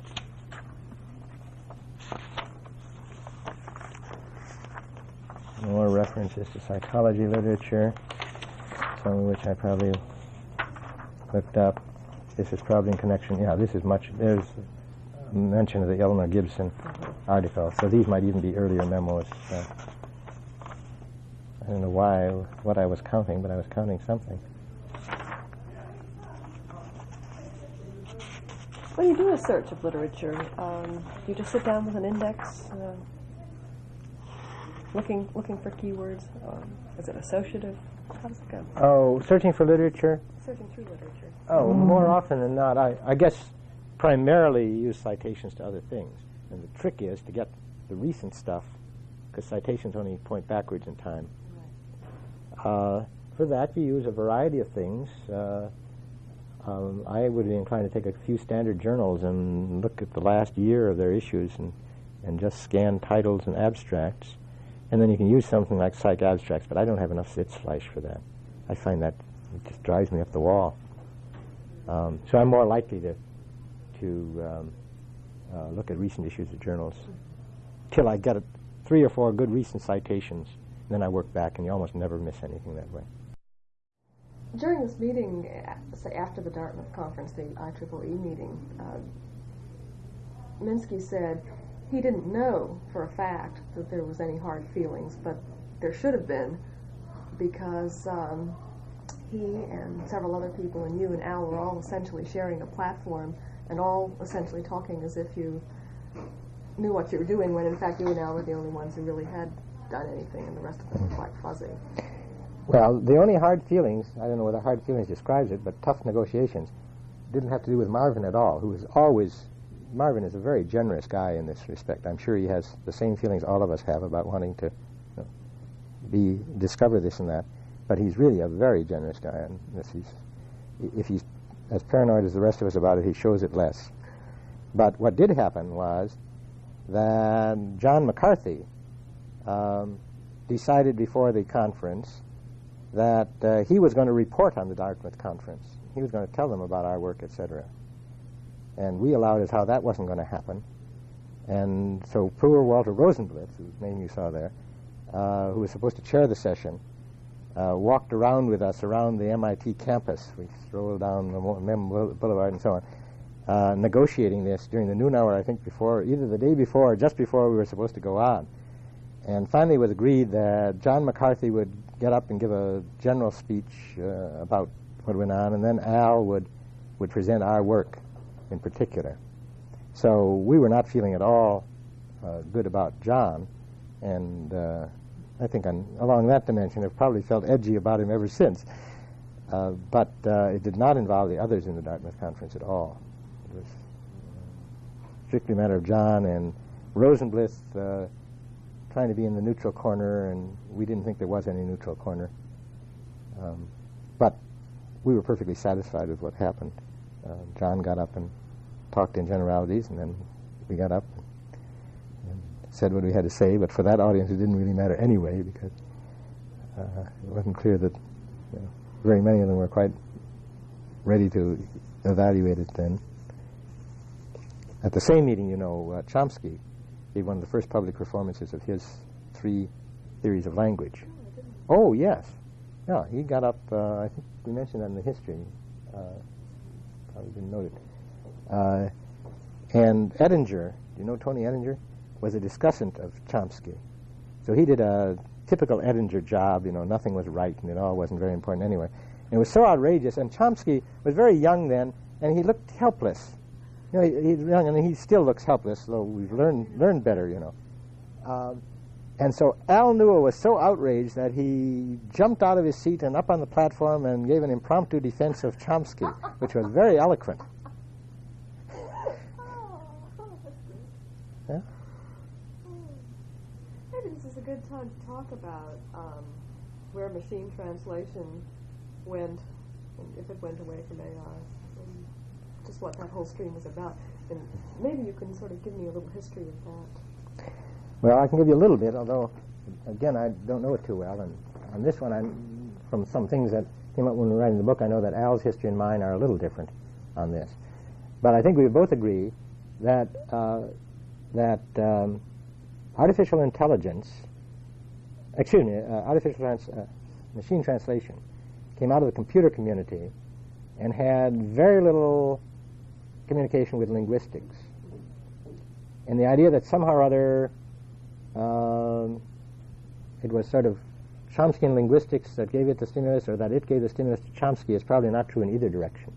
More references to psychology literature, some of which I probably looked up. This is probably in connection, yeah, this is much, there's mention of the Eleanor Gibson article. So these might even be earlier memos. I don't know why, what I was counting, but I was counting something. when you do a search of literature, um, you just sit down with an index, uh, looking looking for keywords. Um, is it associative? How does it go? Oh, searching for literature? Searching through literature. Oh, more often than not, I, I guess primarily use citations to other things. And the trick is to get the recent stuff, because citations only point backwards in time. Uh, for that, you use a variety of things. Uh, um, I would be inclined to take a few standard journals and look at the last year of their issues and, and just scan titles and abstracts. And then you can use something like Psych Abstracts, but I don't have enough Sitzfleisch for that. I find that it just drives me up the wall. Um, so I'm more likely to, to um, uh, look at recent issues of journals till I get a, three or four good recent citations. And Then I work back, and you almost never miss anything that way. During this meeting, uh, say after the Dartmouth conference, the IEEE meeting, uh, Minsky said he didn't know for a fact that there was any hard feelings, but there should have been because um, he and several other people and you and Al were all essentially sharing a platform and all essentially talking as if you knew what you were doing when in fact you and Al were the only ones who really had done anything and the rest of them were quite fuzzy. Well, the only hard feelings, I don't know whether hard feelings describes it, but tough negotiations, didn't have to do with Marvin at all, who was always, Marvin is a very generous guy in this respect. I'm sure he has the same feelings all of us have about wanting to you know, be discover this and that, but he's really a very generous guy, and he's, if he's as paranoid as the rest of us about it, he shows it less. But what did happen was that John McCarthy um, decided before the conference that uh, he was going to report on the Dartmouth conference. He was going to tell them about our work, etc. And we allowed as how that wasn't going to happen. And so poor Walter Rosenblith, whose name you saw there, uh, who was supposed to chair the session, uh, walked around with us around the MIT campus. We strolled down the Mem Boulevard and so on, uh, negotiating this during the noon hour, I think, before, either the day before or just before we were supposed to go on. And finally, it was agreed that John McCarthy would get up and give a general speech uh, about what went on, and then Al would, would present our work in particular. So we were not feeling at all uh, good about John, and uh, I think on, along that dimension, I've probably felt edgy about him ever since. Uh, but uh, it did not involve the others in the Dartmouth conference at all. It was strictly a matter of John and Rosenblith uh, trying to be in the neutral corner, and we didn't think there was any neutral corner. Um, but we were perfectly satisfied with what happened. Uh, John got up and talked in generalities, and then we got up and said what we had to say. But for that audience, it didn't really matter anyway, because uh, it wasn't clear that you know, very many of them were quite ready to evaluate it then. at the same meeting, you know, uh, Chomsky gave one of the first public performances of his three theories of language. Oh, yes. Yeah, he got up, uh, I think we mentioned that in the history. Uh, probably didn't it. Uh, and Oettinger, do you know Tony Oettinger? Was a discussant of Chomsky. So he did a typical Oettinger job, you know, nothing was right and it all wasn't very important anyway. And it was so outrageous, and Chomsky was very young then, and he looked helpless. You know, he, he's young and he still looks helpless, though we've learned, learned better, you know. Um, and so Al Newell was so outraged that he jumped out of his seat and up on the platform and gave an impromptu defense of Chomsky, which was very eloquent. Yeah? Maybe this is a good time to talk about um, where machine translation went, and if it went away from AI, and just what that whole stream was about. And maybe you can sort of give me a little history of that. Well, I can give you a little bit, although, again, I don't know it too well. And on this one, I'm, from some things that came up when we were writing the book, I know that Al's history and mine are a little different on this. But I think we both agree that, uh, that um, artificial intelligence, excuse me, uh, artificial trans- uh, machine translation came out of the computer community and had very little communication with linguistics. And the idea that somehow or other um, it was sort of Chomsky Chomskyan linguistics that gave it the stimulus, or that it gave the stimulus to Chomsky is probably not true in either direction.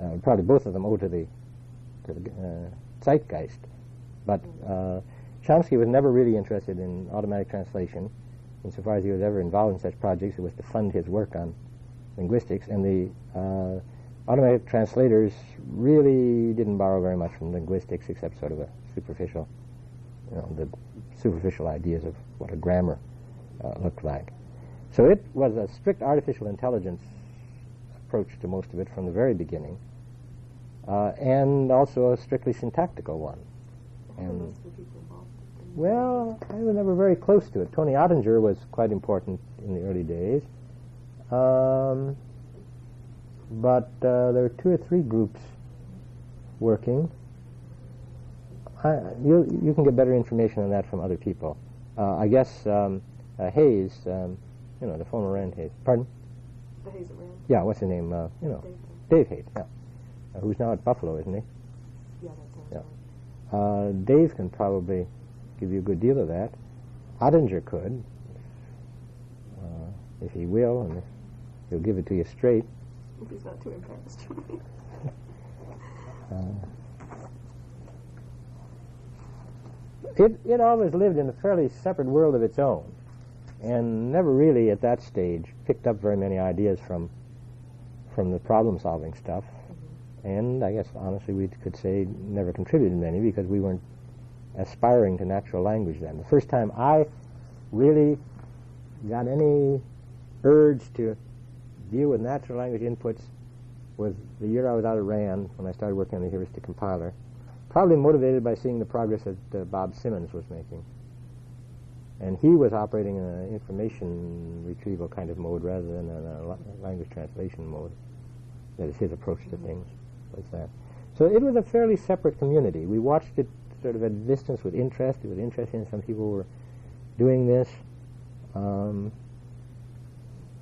Uh, probably both of them owe to the to the uh, zeitgeist, but uh, Chomsky was never really interested in automatic translation. Insofar as he was ever involved in such projects, it was to fund his work on linguistics, and the uh, automatic translators really didn't borrow very much from linguistics, except sort of a superficial you know, the superficial ideas of what a grammar uh, looked like. So it was a strict artificial intelligence approach to most of it from the very beginning, uh, and also a strictly syntactical one. And well, I was never very close to it. Tony Oettinger was quite important in the early days, um, but uh, there were two or three groups working. I, you, you can get better information on that from other people. Uh, I guess um, uh, Hays, um, you know, the former Rand Hays. Pardon? The Hays at Rand? Yeah, what's his name? Uh, you know, Dave. Dave Hayes, yeah. Uh, who's now at Buffalo, isn't he? Yeah, that sounds Yeah. right. Uh, Dave can probably give you a good deal of that. Oettinger could, uh, if he will, and he'll give it to you straight. If he's not too embarrassed. Uh, it, it always lived in a fairly separate world of its own and never really at that stage picked up very many ideas from from the problem solving stuff mm-hmm. and I guess honestly we could say never contributed many because we weren't aspiring to natural language then. The first time I really got any urge to deal with natural language inputs was the year I was out of RAND when I started working on the heuristic compiler probably motivated by seeing the progress that uh, Bob Simmons was making. And he was operating in an information retrieval kind of mode rather than a language translation mode. That is his approach to things, was that. So it was a fairly separate community. We watched it sort of at a distance with interest. It was interesting. Some people were doing this. Um,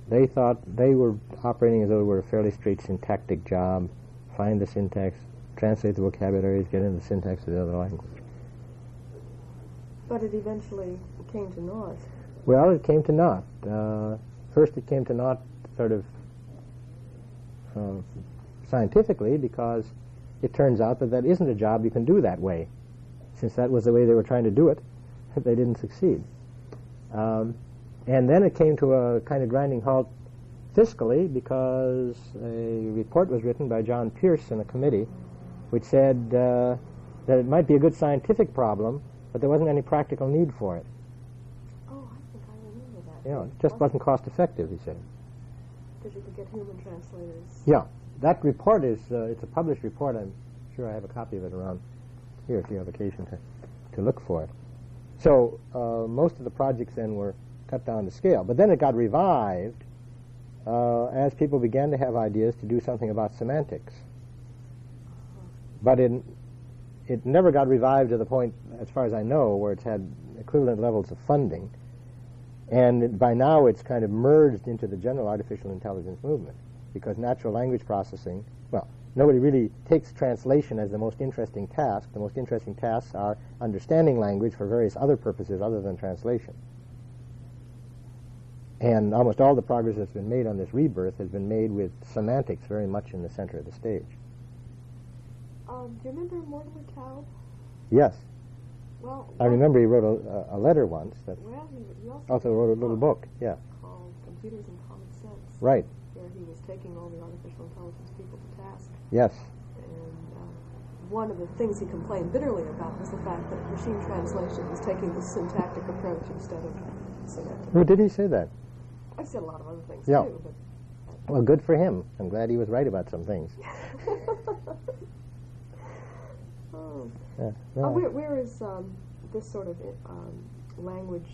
they thought they were operating as though it were a fairly straight syntactic job. Find the syntax, translate the vocabularies, get into the syntax of the other language. But it eventually came to naught. Well, it came to naught. Uh, first, it came to naught sort of uh, scientifically because it turns out that that isn't a job you can do that way. Since that was the way they were trying to do it, they didn't succeed. Um, and then it came to a kind of grinding halt fiscally because a report was written by John Pierce in a committee which said uh, that it might be a good scientific problem, but there wasn't any practical need for it. Oh, I think I remember that. You know, it just wasn't cost effective, he said. Because you could get human translators. Yeah, that report is, uh, it's a published report. I'm sure I have a copy of it around here if you have occasion to, to look for it. So uh, most of the projects then were cut down to scale. But then it got revived uh, as people began to have ideas to do something about semantics. But it, it never got revived to the point, as far as I know, where it's had equivalent levels of funding. And by now it's kind of merged into the general artificial intelligence movement because natural language processing, well, nobody really takes translation as the most interesting task. The most interesting tasks are understanding language for various other purposes other than translation. And almost all the progress that's been made on this rebirth has been made with semantics very much in the center of the stage. Um, do you remember Mortimer Taub? Yes, Well, I remember he wrote a, a letter once that Well, he, also, also wrote a little book. Yeah, called Computers and Common Sense, right. where he was taking all the artificial intelligence people to task. Yes, And uh, one of the things he complained bitterly about was the fact that machine translation was taking the syntactic approach instead of semantic. who did he say that? I said a lot of other things Yeah. too, but Well, good for him. I'm glad he was right about some things. oh. Yeah, Uh, where, where is um, this sort of um, language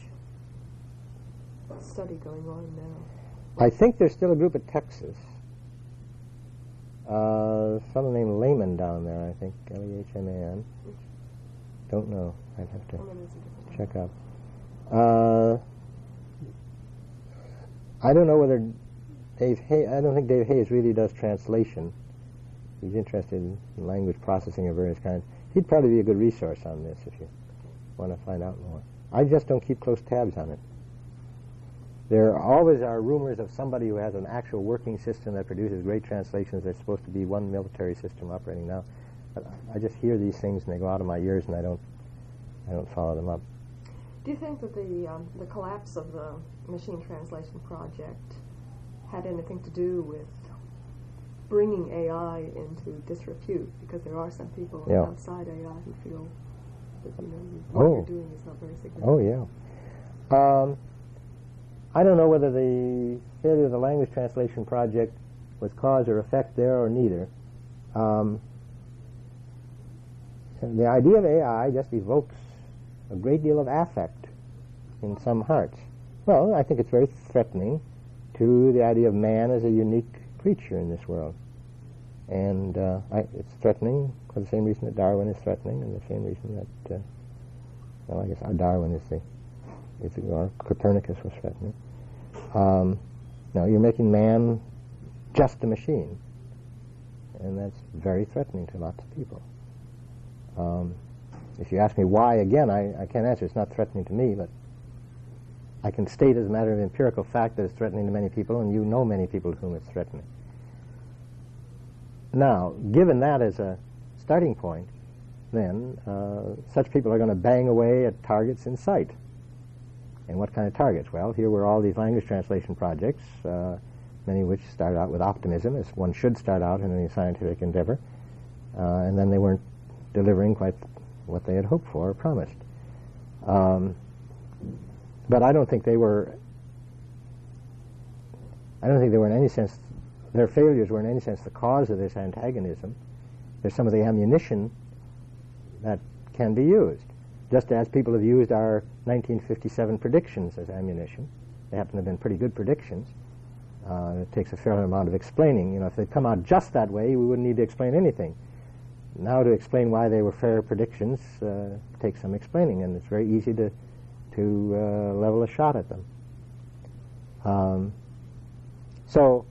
study going on now? I think there's still a group at Texas. Uh, someone named Lehman down there, I think. L-E-H-M-A-N. Don't know. I'd have to Or maybe it's a different check up. Uh, I don't know whether Dave Hay. I don't think Dave Hays really does translation. He's interested in language processing of various kinds. He'd probably be a good resource on this if you want to find out more. I just don't keep close tabs on it. There always are rumors of somebody who has an actual working system that produces great translations. There's supposed to be one military system operating now. But I just hear these things and they go out of my ears and I don't, I don't follow them up. Do you think that the um, the collapse of the machine translation project had anything to do with bringing AI into disrepute? Because there are some people Yeah. outside AI who feel that you know what Oh. you're doing is not very significant. Oh yeah. Um, I don't know whether the failure of the language translation project was cause or effect there or neither. Um, the idea of AI just evokes a great deal of affect in some hearts. Well, I think it's very threatening to the idea of man as a unique creature in this world. And uh, I, it's threatening for the same reason that Darwin is threatening, and the same reason that, uh, well, I guess Darwin is the, is the or Copernicus was threatening. Um, now, you're making man just a machine, and that's very threatening to lots of people. Um, if you ask me why, again, I, I can't answer. It's not threatening to me, but I can state as a matter of empirical fact that it's threatening to many people, and you know many people to whom it's threatening. Now, given that as a starting point, then uh, such people are going to bang away at targets in sight. And what kind of targets? Well, here were all these language translation projects, uh, many of which started out with optimism, as one should start out in any scientific endeavor, uh, and then they weren't delivering quite what they had hoped for or promised. Um, but I don't think they were. I don't think they were in any sense. Their failures were in any sense the cause of this antagonism. They're some of the ammunition that can be used, just as people have used our 1957 predictions as ammunition. They happen to have been pretty good predictions. Uh, it takes a fair amount of explaining. You know, if they'd come out just that way, we wouldn't need to explain anything. Now, to explain why they were fair predictions uh, takes some explaining, and it's very easy to to uh, level a shot at them. Um, so,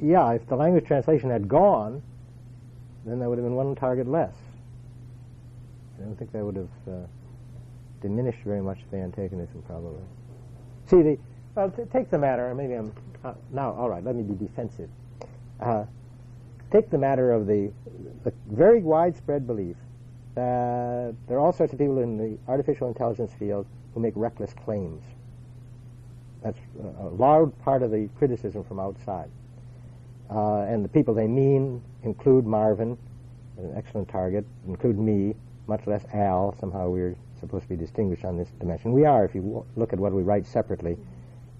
yeah, if the language translation had gone, then there would have been one target less. I don't think that would have uh, diminished very much the antagonism, probably. See, the well, take the matter. Maybe I'm uh, now. All right, let me be defensive. Uh, take the matter of the, the very widespread belief that there are all sorts of people in the artificial intelligence field who make reckless claims. That's a, loud part of the criticism from outside. Uh, and the people they mean include Marvin, an excellent target, include me, much less Al. Somehow we're supposed to be distinguished on this dimension. We are, if you look at what we write separately.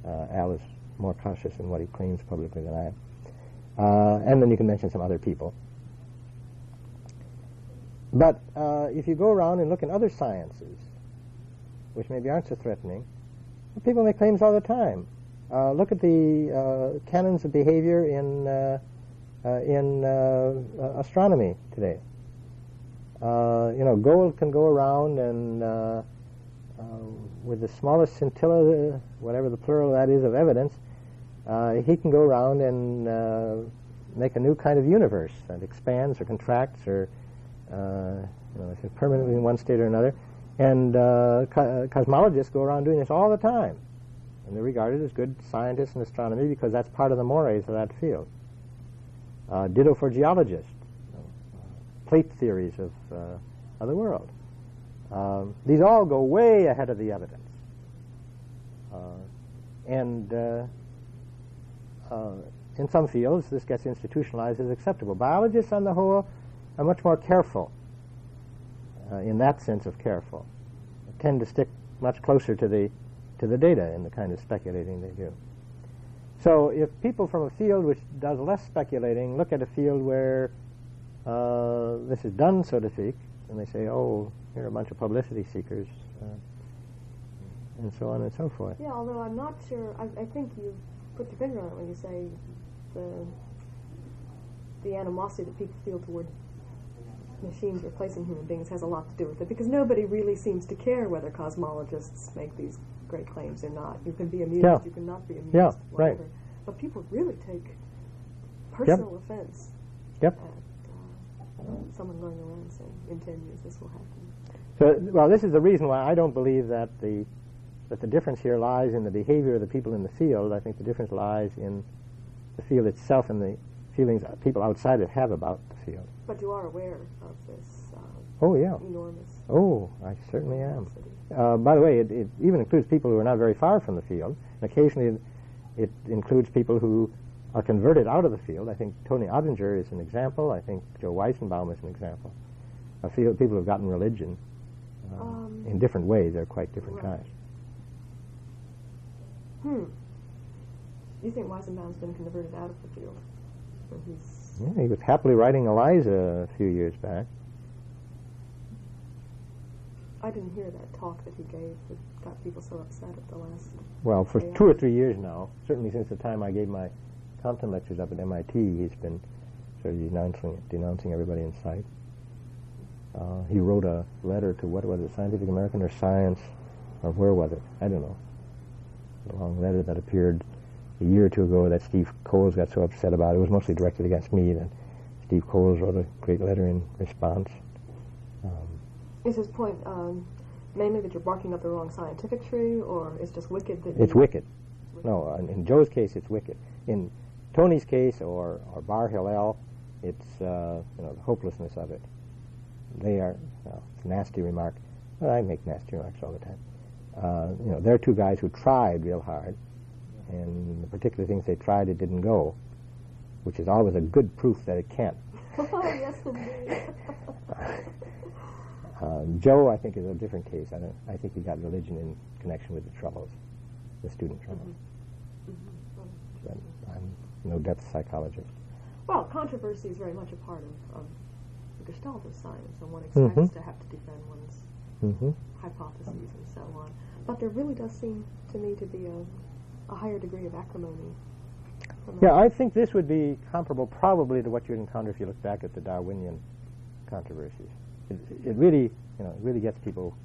Uh, Al is more cautious in what he claims publicly than I am. Uh, and then you can mention some other people. But uh, if you go around and look in other sciences, which maybe aren't so threatening, people make claims all the time. Uh, look at the uh, canons of behavior in uh, uh, in uh, astronomy today. You know, Gold can go around and with the smallest scintilla, whatever the plural that is of evidence, he can go around and make a new kind of universe that expands or contracts or you know, permanently in one state or another. And uh, co- cosmologists go around doing this all the time. And they're regarded as good scientists in astronomy because that's part of the mores of that field. Uh, ditto for geologists, you know, uh, plate theories of, uh, of the world. Um, these all go way ahead of the evidence. Uh, and uh, in some fields, this gets institutionalized as acceptable. Biologists, on the whole, are much more careful in that sense of careful. Tend to stick much closer to the to the data in the kind of speculating they do. So if people from a field which does less speculating look at a field where uh, this is done, so to speak, and they say, "Oh, here are a bunch of publicity seekers," uh, and so on and so forth. Yeah, although I'm not sure. I, I think you put your finger on it when you say the the animosity that people feel toward machines replacing human beings has a lot to do with it because nobody really seems to care whether cosmologists make these great claims or not. You can be amused, Yeah. you can not be amused, Yeah, right. whatever. But people really take personal offense Yep. at uh, someone going around saying, "In ten years, this will happen." So, well, this is the reason why I don't believe that the that the difference here lies in the behavior of the people in the field. I think the difference lies in the field itself and the feelings people outside it have about the field. But you are aware of this uh, Oh yeah. enormous Oh, I certainly am. Uh, by the way, it, it even includes people who are not very far from the field. And occasionally, it, includes people who are converted out of the field. I think Tony Oettinger is an example. I think Joe Weizenbaum is an example. A field people who have gotten religion uh, Um, in different ways. They're quite different right. kinds. Hmm. You think Weizenbaum's been converted out of the field? He's Yeah, he was happily writing Eliza a few years back. I didn't hear that talk that he gave that got people so upset at the last. Well, for two or three years now, certainly since the time I gave my Compton lectures up at MIT, he's been sort of denouncing, denouncing everybody in sight. Uh, he wrote a letter to what was it, Scientific American or Science, or where was it? I don't know. A long letter that appeared a year or two ago that Steve Coles got so upset about. It was mostly directed against me. That Steve Coles wrote a great letter in response. Is his point um, mainly that you're barking up the wrong scientific tree, or it's just wicked that It's you, wicked. No, in, in Joe's case, it's wicked. In Tony's case, or, or Bar Hillel, it's uh, you know the hopelessness of it. They are well, it's a nasty remark. Well, I make nasty remarks all the time. Uh, you know, they're two guys who tried real hard, and the particular things they tried, it didn't go, which is always a good proof that it can't. oh yes, indeed. Uh, Joe, I think, is a different case. I, don't, I think he got religion in connection with the troubles, the student troubles. But I'm no depth psychologist. well, controversy is very much a part of, of the Gestalt of science, and one expects Mhm. to have to defend one's Mm-hmm. hypotheses and so on. But there really does seem to me to be a, a higher degree of acrimony. Yeah, I think this would be comparable probably to what you'd encounter if you look back at the Darwinian controversies. It, it really, you know, it really gets people,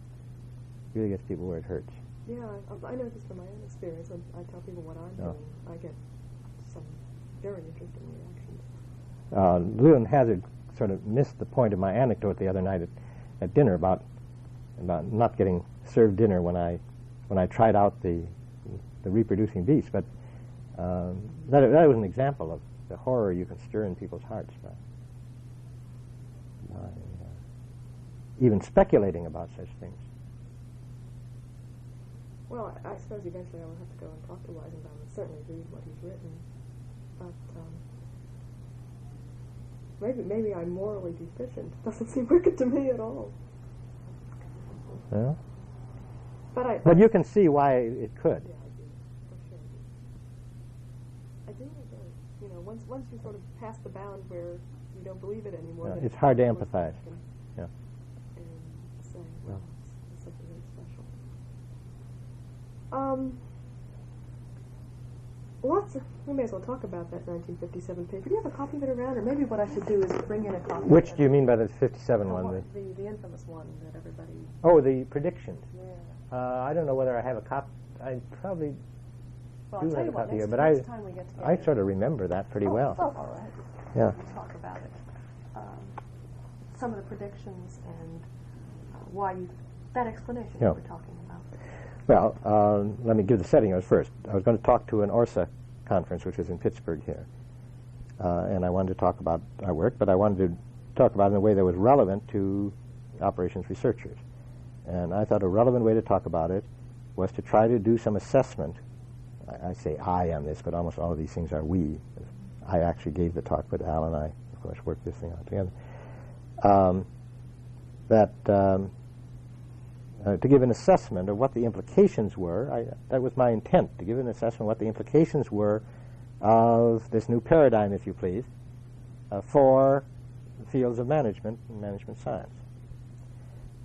really gets people where it hurts. Yeah, I, I know this from my own experience. I, I tell people what I'm Yeah. doing. I get some very interesting reactions. Uh, Leland Hazard sort of missed the point of my anecdote the other night at, at dinner about about not getting served dinner when I when I tried out the the reproducing beast. But um, that that was an example of the horror you can stir in people's hearts by, by uh, even speculating about such things. Well, I, I suppose eventually I will have to go and talk to Weizenbaum and certainly read what he's written. But um, maybe maybe I'm morally deficient. Doesn't seem wicked to me at all. Yeah? But I. But you can see why it could. Yeah, I do. For sure. I do. You know, once once you sort of pass the bound where you don't believe it anymore, Yeah, it's hard to empathize. Yeah. and say, Yeah. well, it's, it's something very special. Um. Let's, we may as well talk about that 1957 paper. Do you have a copy of it around? Or maybe what I should do is bring in a copy. Which do you mean by the 57 The one? one- The- The, infamous one that everybody. oh, the predictions. Yeah. Uh, I don't know whether I have a copy. I probably Well, do I'll have a copy here, but I- next time we get together. I sort of remember that pretty Oh, well. Oh, all right. Yeah. We'll talk about it. Um, some of the predictions and uh, why you, that explanation Yeah. were talking about. Well, uh, let me give the setting as first. I was going to talk to an ORSA conference, which is in Pittsburgh here. Uh, and I wanted to talk about our work, but I wanted to talk about it in a way that was relevant to operations researchers. And I thought a relevant way to talk about it was to try to do some assessment. I, I say I on this, but almost all of these things are we. I actually gave the talk, but Al and I, of course, worked this thing out together. Um, that um, uh, to give an assessment of what the implications were. I, that was my intent, to give an assessment of what the implications were of this new paradigm, if you please, uh, for fields of management and management science.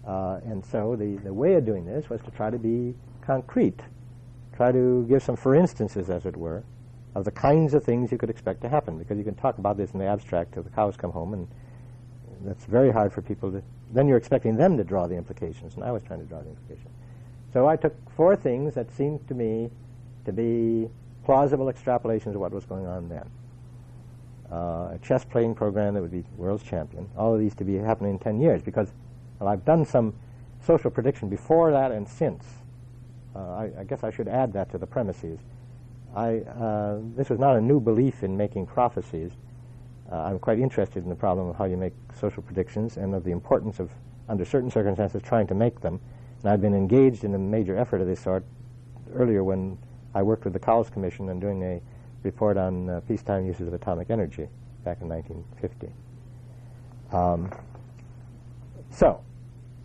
Uh, and so the, the way of doing this was to try to be concrete, try to give some for instances, as it were, of the kinds of things you could expect to happen, because you can talk about this in the abstract till the cows come home, and that's very hard for people to. Then you're expecting them to draw the implications, and I was trying to draw the implications. So I took four things that seemed to me to be plausible extrapolations of what was going on then. Uh, a chess playing program that would be world's champion. All of these to be happening in 10 years because well, I've done some social prediction before that and since. Uh, I, I guess I should add that to the premises. I, uh, this was not a new belief in making prophecies. Uh, I'm quite interested in the problem of how you make social predictions and of the importance of, under certain circumstances, trying to make them. And I've been engaged in a major effort of this sort earlier when I worked with the Cowles Commission on doing a report on uh, peacetime uses of atomic energy back in 1950. Um, so,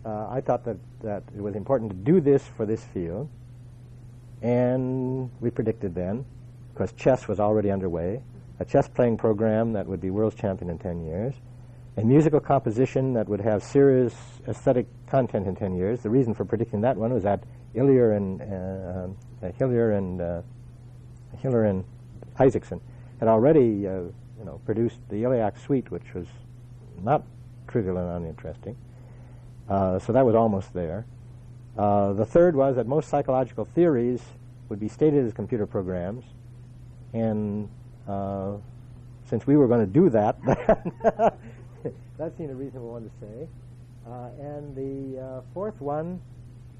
uh, I thought that, that it was important to do this for this field, and we predicted then, because chess was already underway, a chess playing program that would be world's champion in 10 years, a musical composition that would have serious aesthetic content in 10 years. The reason for predicting that one was that Hillier and uh, uh, Hillier and uh, Hiller and Isaacson had already, uh, you know, produced the Illiac Suite, which was not trivial and uninteresting. Uh, so that was almost there. Uh, the third was that most psychological theories would be stated as computer programs, and uh, since we were going to do that, that seemed a reasonable one to say. Uh, and the uh, fourth one,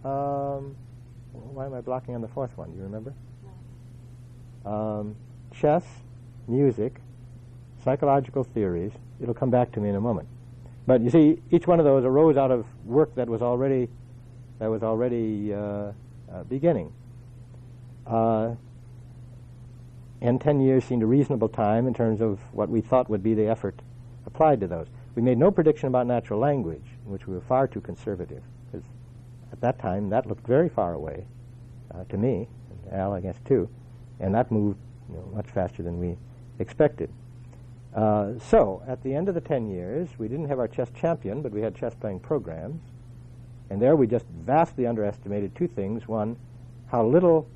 um, why am I blocking on the fourth one? Do you remember? Um, chess, music, psychological theories. It'll come back to me in a moment. But you see, each one of those arose out of work that was already that was already uh, uh, beginning. Uh, and 10 years seemed a reasonable time in terms of what we thought would be the effort applied to those. We made no prediction about natural language, which we were far too conservative, because at that time that looked very far away uh, to me, and Al, I guess, too, and that moved you know, much faster than we expected. Uh, so, at the end of the 10 years, we didn't have our chess champion, but we had chess playing programs. And there we just vastly underestimated two things. One, how little,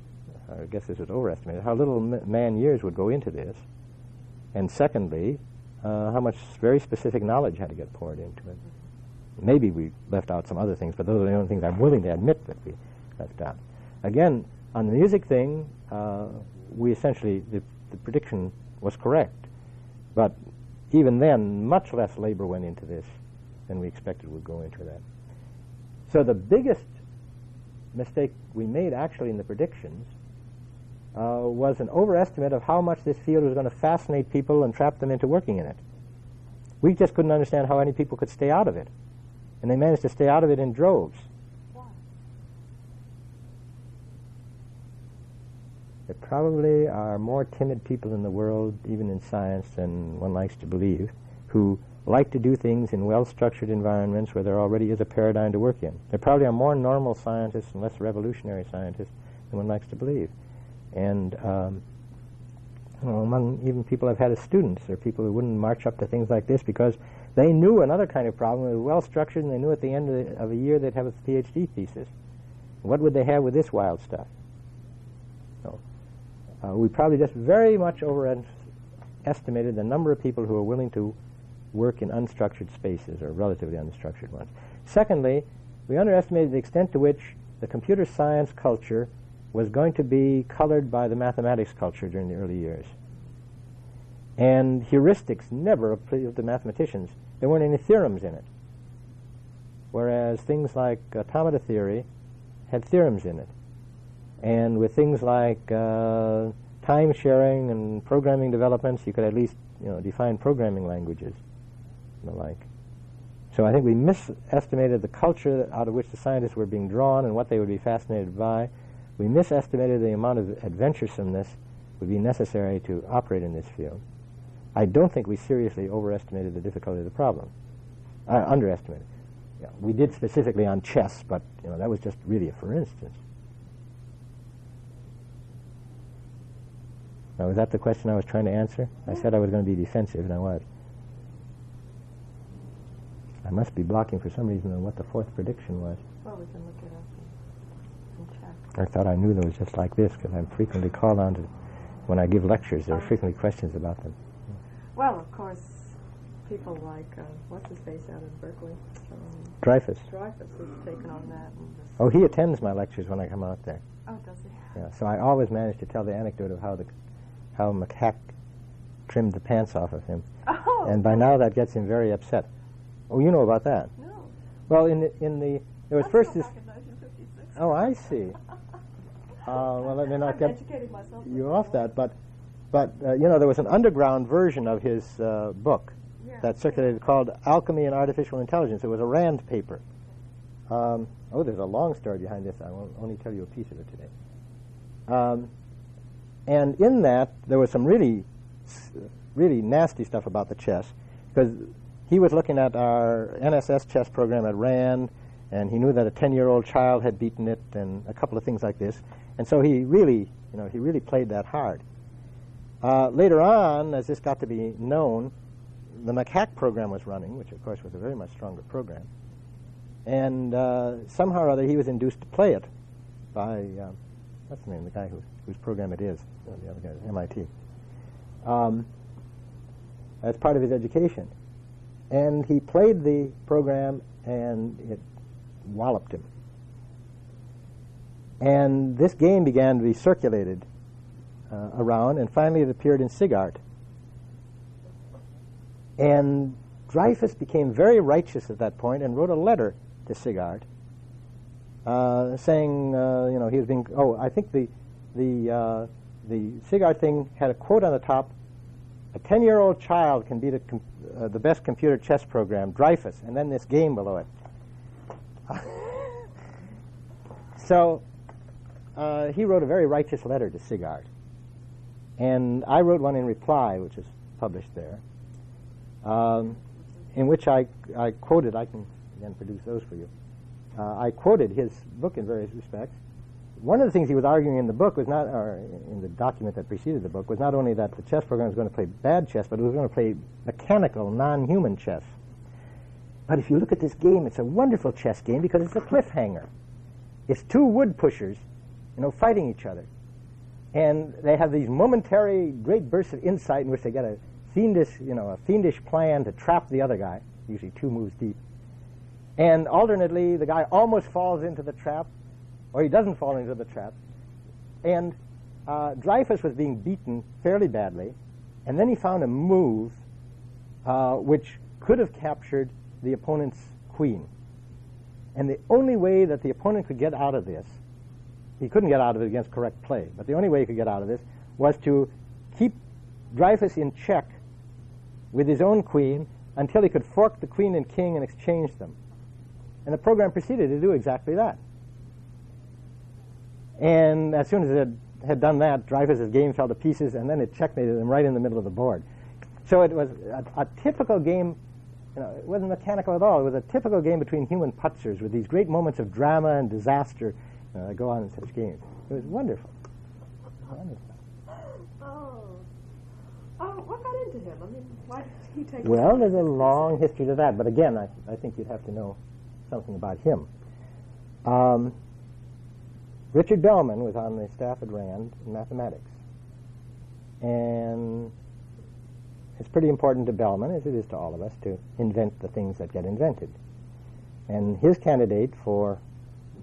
I guess this was overestimated, how little man years would go into this. And secondly, uh, how much very specific knowledge had to get poured into it. Maybe we left out some other things, but those are the only things I'm willing to admit that we left out. Again, on the music thing, uh, we essentially, the, the prediction was correct. But even then, much less labor went into this than we expected would go into that. So the biggest mistake we made actually in the predictions uh, was an overestimate of how much this field was going to fascinate people and trap them into working in it. We just couldn't understand how any people could stay out of it. And they managed to stay out of it in droves. There probably are more timid people in the world, even in science, than one likes to believe, who like to do things in well-structured environments where there already is a paradigm to work in. There probably are more normal scientists and less revolutionary scientists than one likes to believe. And um, among even people I've had as students, there are people who wouldn't march up to things like this because they knew another kind of problem. It was well-structured, and they knew at the end of, the, of a year they'd have a PhD thesis. What would they have with this wild stuff? So, Uh, we probably just very much overestimated the number of people who are willing to work in unstructured spaces or relatively unstructured ones. Secondly, we underestimated the extent to which the computer science culture was going to be colored by the mathematics culture during the early years. And heuristics never appealed to mathematicians. There weren't any theorems in it. Whereas things like automata theory had theorems in it. And with things like uh, time sharing and programming developments, you could at least you know, define programming languages and the like. So I think we misestimated the culture out of which the scientists were being drawn and what they would be fascinated by. We misestimated the amount of adventuresomeness would be necessary to operate in this field. I don't think we seriously overestimated the difficulty of the problem. Uh, underestimated. Yeah, we did specifically on chess, but you know that was just really a for instance. Now, was that the question I was trying to answer? I said I was going to be defensive, and I was. I must be blocking for some reason on what the fourth prediction was. Well, we can look it up and, and check. I thought I knew those just like this because I'm frequently called on to, when I give lectures, there are frequently questions about them. Well, of course, people like, uh, what's his face out of Berkeley? Um, Dreyfus. Dreyfus has taken on that. And Oh, he attends my lectures when I come out there. oh, does he? Yeah, so I always manage to tell the anecdote of how the how MacHack trimmed the pants off of him, Oh, and by now that gets him very upset. Oh, you know about that? no. Well, in the in the there was That's first this. back in 1956. Oh, I see. Uh, well, let me not I'm get educating myself. you off that, but but uh, you know there was an underground version of his uh, book Yeah. that circulated called Alchemy and Artificial Intelligence. It was a Rand paper. Um, oh, there's a long story behind this. I will only tell you a piece of it today. Um, and in that, there was some really, really nasty stuff about the chess, because he was looking at our NSS chess program at Rand, and he knew that a 10-year-old child had beaten it, and a couple of things like this. And so he really, you know, he really played that hard. Uh, later on, as this got to be known, the MacHack program was running, which of course was a very much stronger program. And uh, somehow or other, he was induced to play it by, uh, what's the name, of the guy who, whose program it is, uh, the other guy, MIT, um, as part of his education. And he played the program, and it walloped him. And this game began to be circulated uh, around, and finally it appeared in SIGART. And Dreyfus became very righteous at that point and wrote a letter to SIGART uh, saying, uh, you know, he was being, oh, I think the, the, uh, the SIGART thing had a quote on the top, a 10-year-old child can beat uh, the best computer chess program, Dreyfus, and then this game below it. so uh, he wrote a very righteous letter to SIGART. And I wrote one in reply, which is published there, um, in which I, I quoted, I can again produce those for you. Uh, I quoted his book in various respects. One of the things he was arguing in the book was not, or in the document that preceded the book, was not only that the chess program was going to play bad chess, but it was going to play mechanical, non-human chess. But if you look at this game, it's a wonderful chess game because it's a cliffhanger. It's two wood pushers, you know, fighting each other. And they have these momentary great bursts of insight in which they get a fiendish, you know, a fiendish plan to trap the other guy, usually two moves deep. And alternately, the guy almost falls into the trap, or he doesn't fall into the trap. And uh, Dreyfus was being beaten fairly badly, and then he found a move uh, which could have captured the opponent's queen. And the only way that the opponent could get out of this, he couldn't get out of it against correct play, but the only way he could get out of this was to keep Dreyfus in check with his own queen until he could fork the queen and king and exchange them. And the program proceeded to do exactly that. And as soon as it had done that, Dreyfus's game fell to pieces, and then it checkmated him right in the middle of the board. So it was a, a typical game. You know, it wasn't mechanical at all. It was a typical game between human patzers with these great moments of drama and disaster uh, that go on in such games. It was wonderful. wonderful. Oh. Oh, what got into him? I mean, why did he take Well, there's a long history to that, but again, I, I think you'd have to know something about him. Um, Richard Bellman was on the staff at Rand in mathematics, And it's pretty important to Bellman, as it is to all of us, to invent the things that get invented. And his candidate for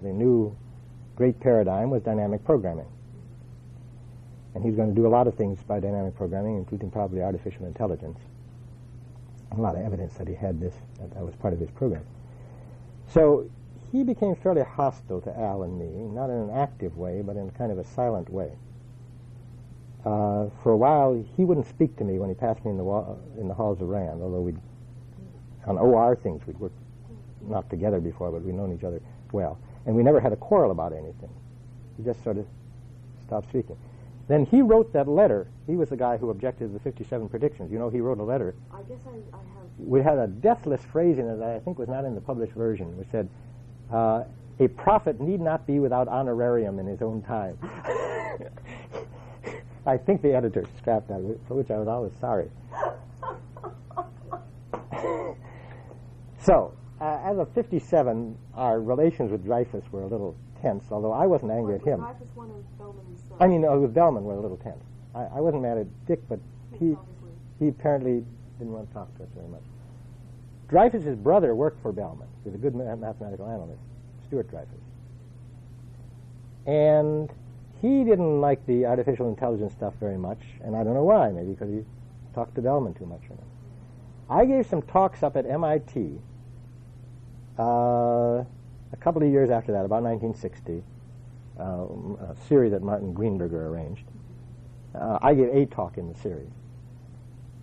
the new great paradigm was dynamic programming. And he's going to do a lot of things by dynamic programming, including probably artificial intelligence. A lot of evidence that he had this, that, that was part of his program. So he became fairly hostile to Al and me, not in an active way, but in kind of a silent way. Uh, for a while, he wouldn't speak to me when he passed me in the, wa- in the halls of Rand, although we'd, on OR things, we'd worked not together before, but we'd known each other well. And we never had a quarrel about anything. He just sort of stopped speaking. Then he wrote that letter. He was the guy who objected to the 57 predictions. You know, he wrote a letter. I guess I, I have. We had a deathless phrase in it that I think was not in the published version, which said, uh, a prophet need not be without honorarium in his own time. I think the editor scrapped that, for which I was always sorry. so, uh, as of 57, our relations with Dreyfus were a little tense, although I wasn't angry at him. Dreyfus one of Bellman's. I mean, uh, with Bellman were a little tense. I, I wasn't mad at Dick, but he, he apparently didn't want to talk to us very much. Dreyfus's brother worked for Bellman. He was a good ma- mathematical analyst, Stuart Dreyfus. And he didn't like the artificial intelligence stuff very much, and I don't know why. Maybe because he talked to Bellman too much. I gave some talks up at MIT uh, a couple of years after that, about 1960, um, a series that Martin Greenberger arranged. Uh, I gave a talk in the series.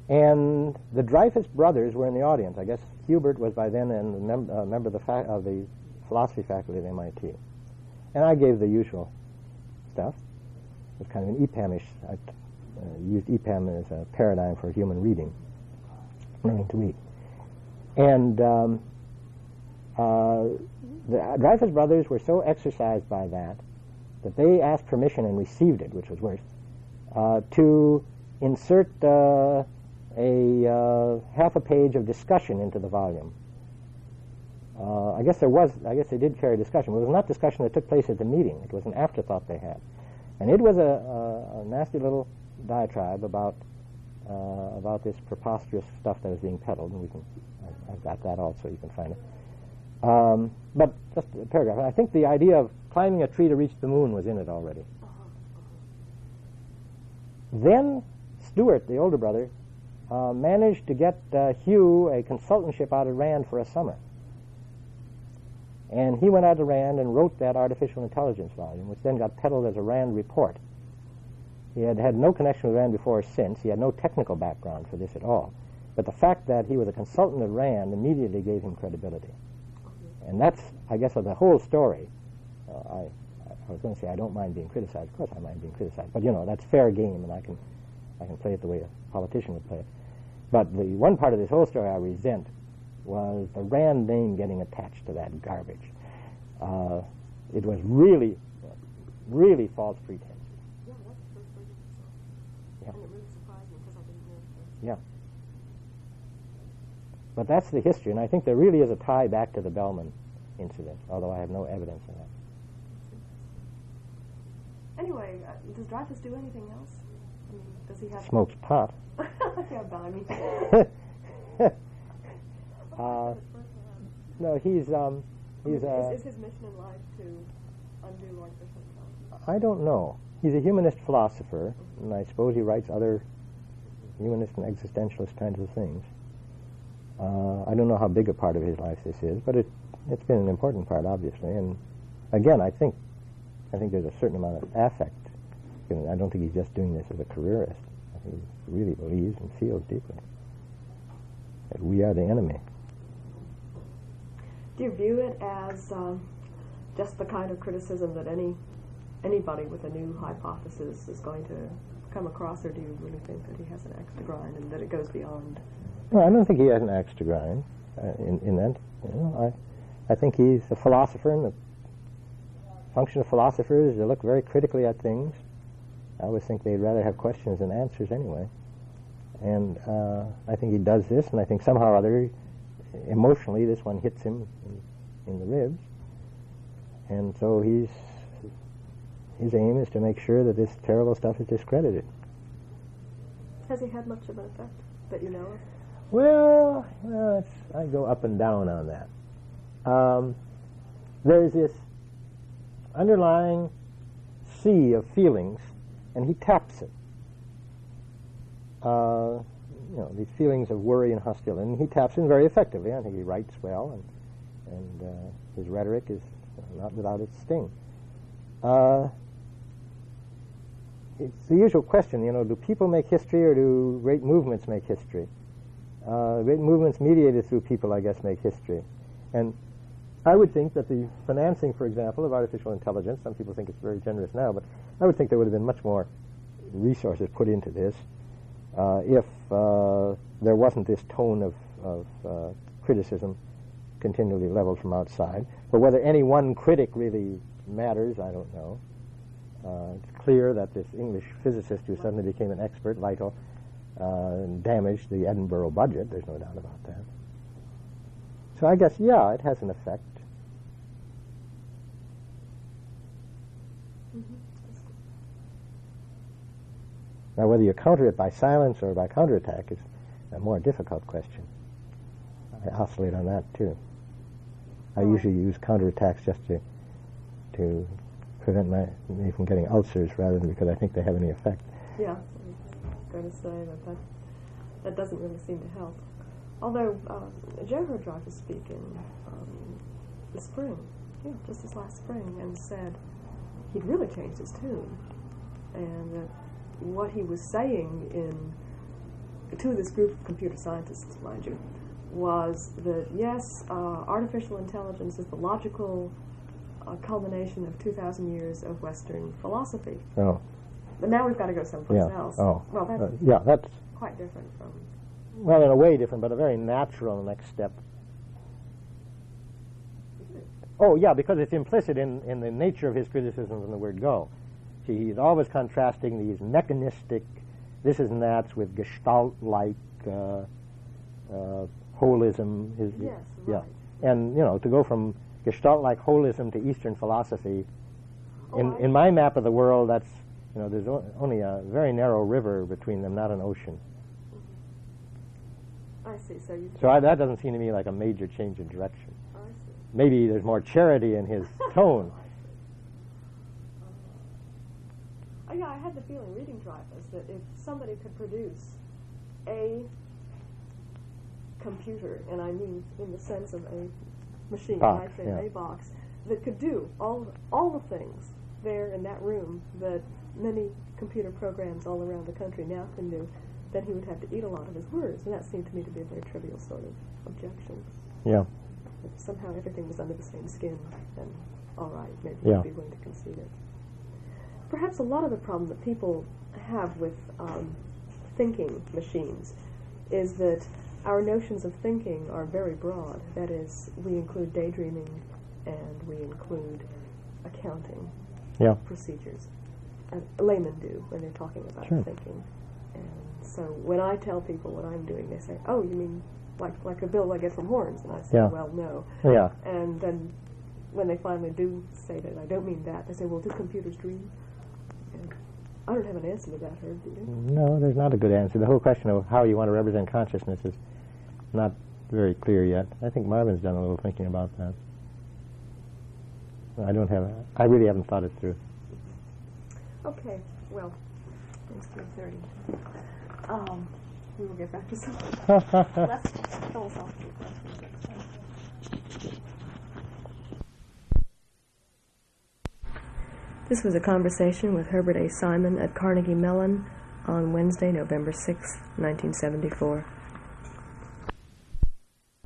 And the Dreyfus brothers were in the audience. I guess Hubert was by then a mem- member of the, of the philosophy faculty at MIT. And I gave the usual stuff. It was kind of an EPAM-ish. I uh, used EPAM as a paradigm for human reading, learning to read. And um, uh, the Dreyfus brothers were so exercised by that that they asked permission and received it, which was worse, uh, to insert uh, a uh, half a page of discussion into the volume. Uh, I guess there was, I guess they did carry discussion, but it was not discussion that took place at the meeting. It was an afterthought they had. And it was a, a, a nasty little diatribe about, about this preposterous stuff that was being peddled, and we can, I've got that also, you can find it. Um, but just a paragraph. I think the idea of climbing a tree to reach the moon was in it already. Then Stuart, the older brother, uh, managed to get uh, Hugh a consultantship out of Rand for a summer. And he went out to Rand and wrote that artificial intelligence volume, which then got peddled as a Rand report. He had had no connection with Rand before or since. He had no technical background for this at all. But the fact that he was a consultant at Rand immediately gave him credibility. And that's, I guess, of the whole story. Uh, I, I was going to say I don't mind being criticized. Of course, I mind being criticized. But you know, that's fair game, and I can, I can play it the way a politician would play it. But the one part of this whole story I resent was the Rand name getting attached to that garbage. Uh, it was really, really false pretense. Yeah, But that's the history, and I think there really is a tie back to the Bellman incident, although I have no evidence of that. Anyway, uh, does Dreyfus do anything else? I mean, does he have? Smokes pot. yeah, but I mean, uh, no, he's um, he's uh, is, is his mission in life to undo artificial intelligence? I don't know. He's a humanist philosopher, and I suppose he writes other humanist and existentialist kinds of things. Uh, I don't know how big a part of his life this is, but it, it's been an important part, obviously. And again, I think I think there's a certain amount of affect. You know, I don't think he's just doing this as a careerist. I think he really believes and feels deeply that we are the enemy. Do you view it as um, just the kind of criticism that any anybody with a new hypothesis is going to come across, or do you really think that he has an axe to grind and that it goes beyond? No, I don't think he has an axe to grind uh, in, in that. You know, I, I think he's a philosopher, and the function of philosophers is to look very critically at things. I always think they'd rather have questions than answers anyway. And uh, I think he does this, and I think somehow or other, emotionally, this one hits him in, in the ribs. And so he's his aim is to make sure that this terrible stuff is discredited. Has he had much an effect that you know of? Well, it's, I go up and down on that. Um, there's this underlying sea of feelings, and he taps it. Uh, you know, these feelings of worry and hostility, and he taps in very effectively. I think he writes well, and, and uh, his rhetoric is not without its sting. Uh, it's the usual question, you know, do people make history or do great movements make history? Uh, movements mediated through people, I guess, make history. And I would think that the financing, for example, of artificial intelligence, some people think it's very generous now, but I would think there would have been much more resources put into this uh, if uh, there wasn't this tone of, of uh, criticism continually leveled from outside. But whether any one critic really matters, I don't know. Uh, it's clear that this English physicist who suddenly became an expert, Lighthill, uh, damaged the Edinburgh budget. There's no doubt about that. So I guess, yeah, it has an effect. Now, whether you counter it by silence or by counterattack is a more difficult question. I oscillate on that too. I Oh. usually use counterattacks just to to prevent my, me from getting ulcers rather than because I think they have any effect. Yeah, going to say that that, doesn't really seem to help. Although um, Joe heard Rogers speak in um, the spring, yeah, just this last spring, and said he'd really changed his tune, and that what he was saying in to this group of computer scientists, mind you, was that yes, uh, artificial intelligence is the logical uh, culmination of 2,000 years of Western philosophy. Oh, But now we've got to go someplace yeah. else. Oh, Well, that's Uh, yeah. That's quite different from. well, in a way different, but a very natural next step. Oh, yeah, because it's implicit in, in the nature of his criticisms in the word go. See, he's always contrasting these mechanistic this is and that's with gestalt-like uh, uh, holism. His, Yes, yeah. right. And, you know, to go from gestalt-like holism to Eastern philosophy, Oh, in, I- in my map of the world, that's, you know, there's only a very narrow river between them, not an ocean. I see. So you. So I, that doesn't seem to me like a major change in direction. I see. Maybe there's more charity in his tone. Oh, yeah, I had the feeling reading Dreyfus that if somebody could produce a computer, and I mean in the sense of a machine, Box, I say yeah. a box, that could do all all the things there in that room that many computer programs all around the country now can do, then he would have to eat a lot of his words, and that seemed to me to be a very trivial sort of objection. Yeah. If somehow everything was under the same skin, then all right, maybe Yeah. you'd be willing to concede it. Perhaps a lot of the problem that people have with um, thinking machines is that our notions of thinking are very broad. That is, we include daydreaming and we include accounting Yeah. procedures. Laymen do when they're talking about Sure. thinking. And so when I tell people what I'm doing, they say, "Oh, you mean like like a bill I get from Horne's?" And I say, Yeah. "Well, no." Yeah. And then when they finally do say that I don't mean that, they say, "Well, do computers dream?" And I don't have an answer to that, Herb. Do you? No, there's not a good answer. The whole question of how you want to represent consciousness is not very clear yet. I think Marvin's done a little thinking about that. I don't have. I really haven't thought it through. Okay. Well, it's three thirty. Um, we will get back to some less philosophical questions next time. This was a conversation with Herbert A. Simon at Carnegie Mellon on Wednesday, November sixth, 1974.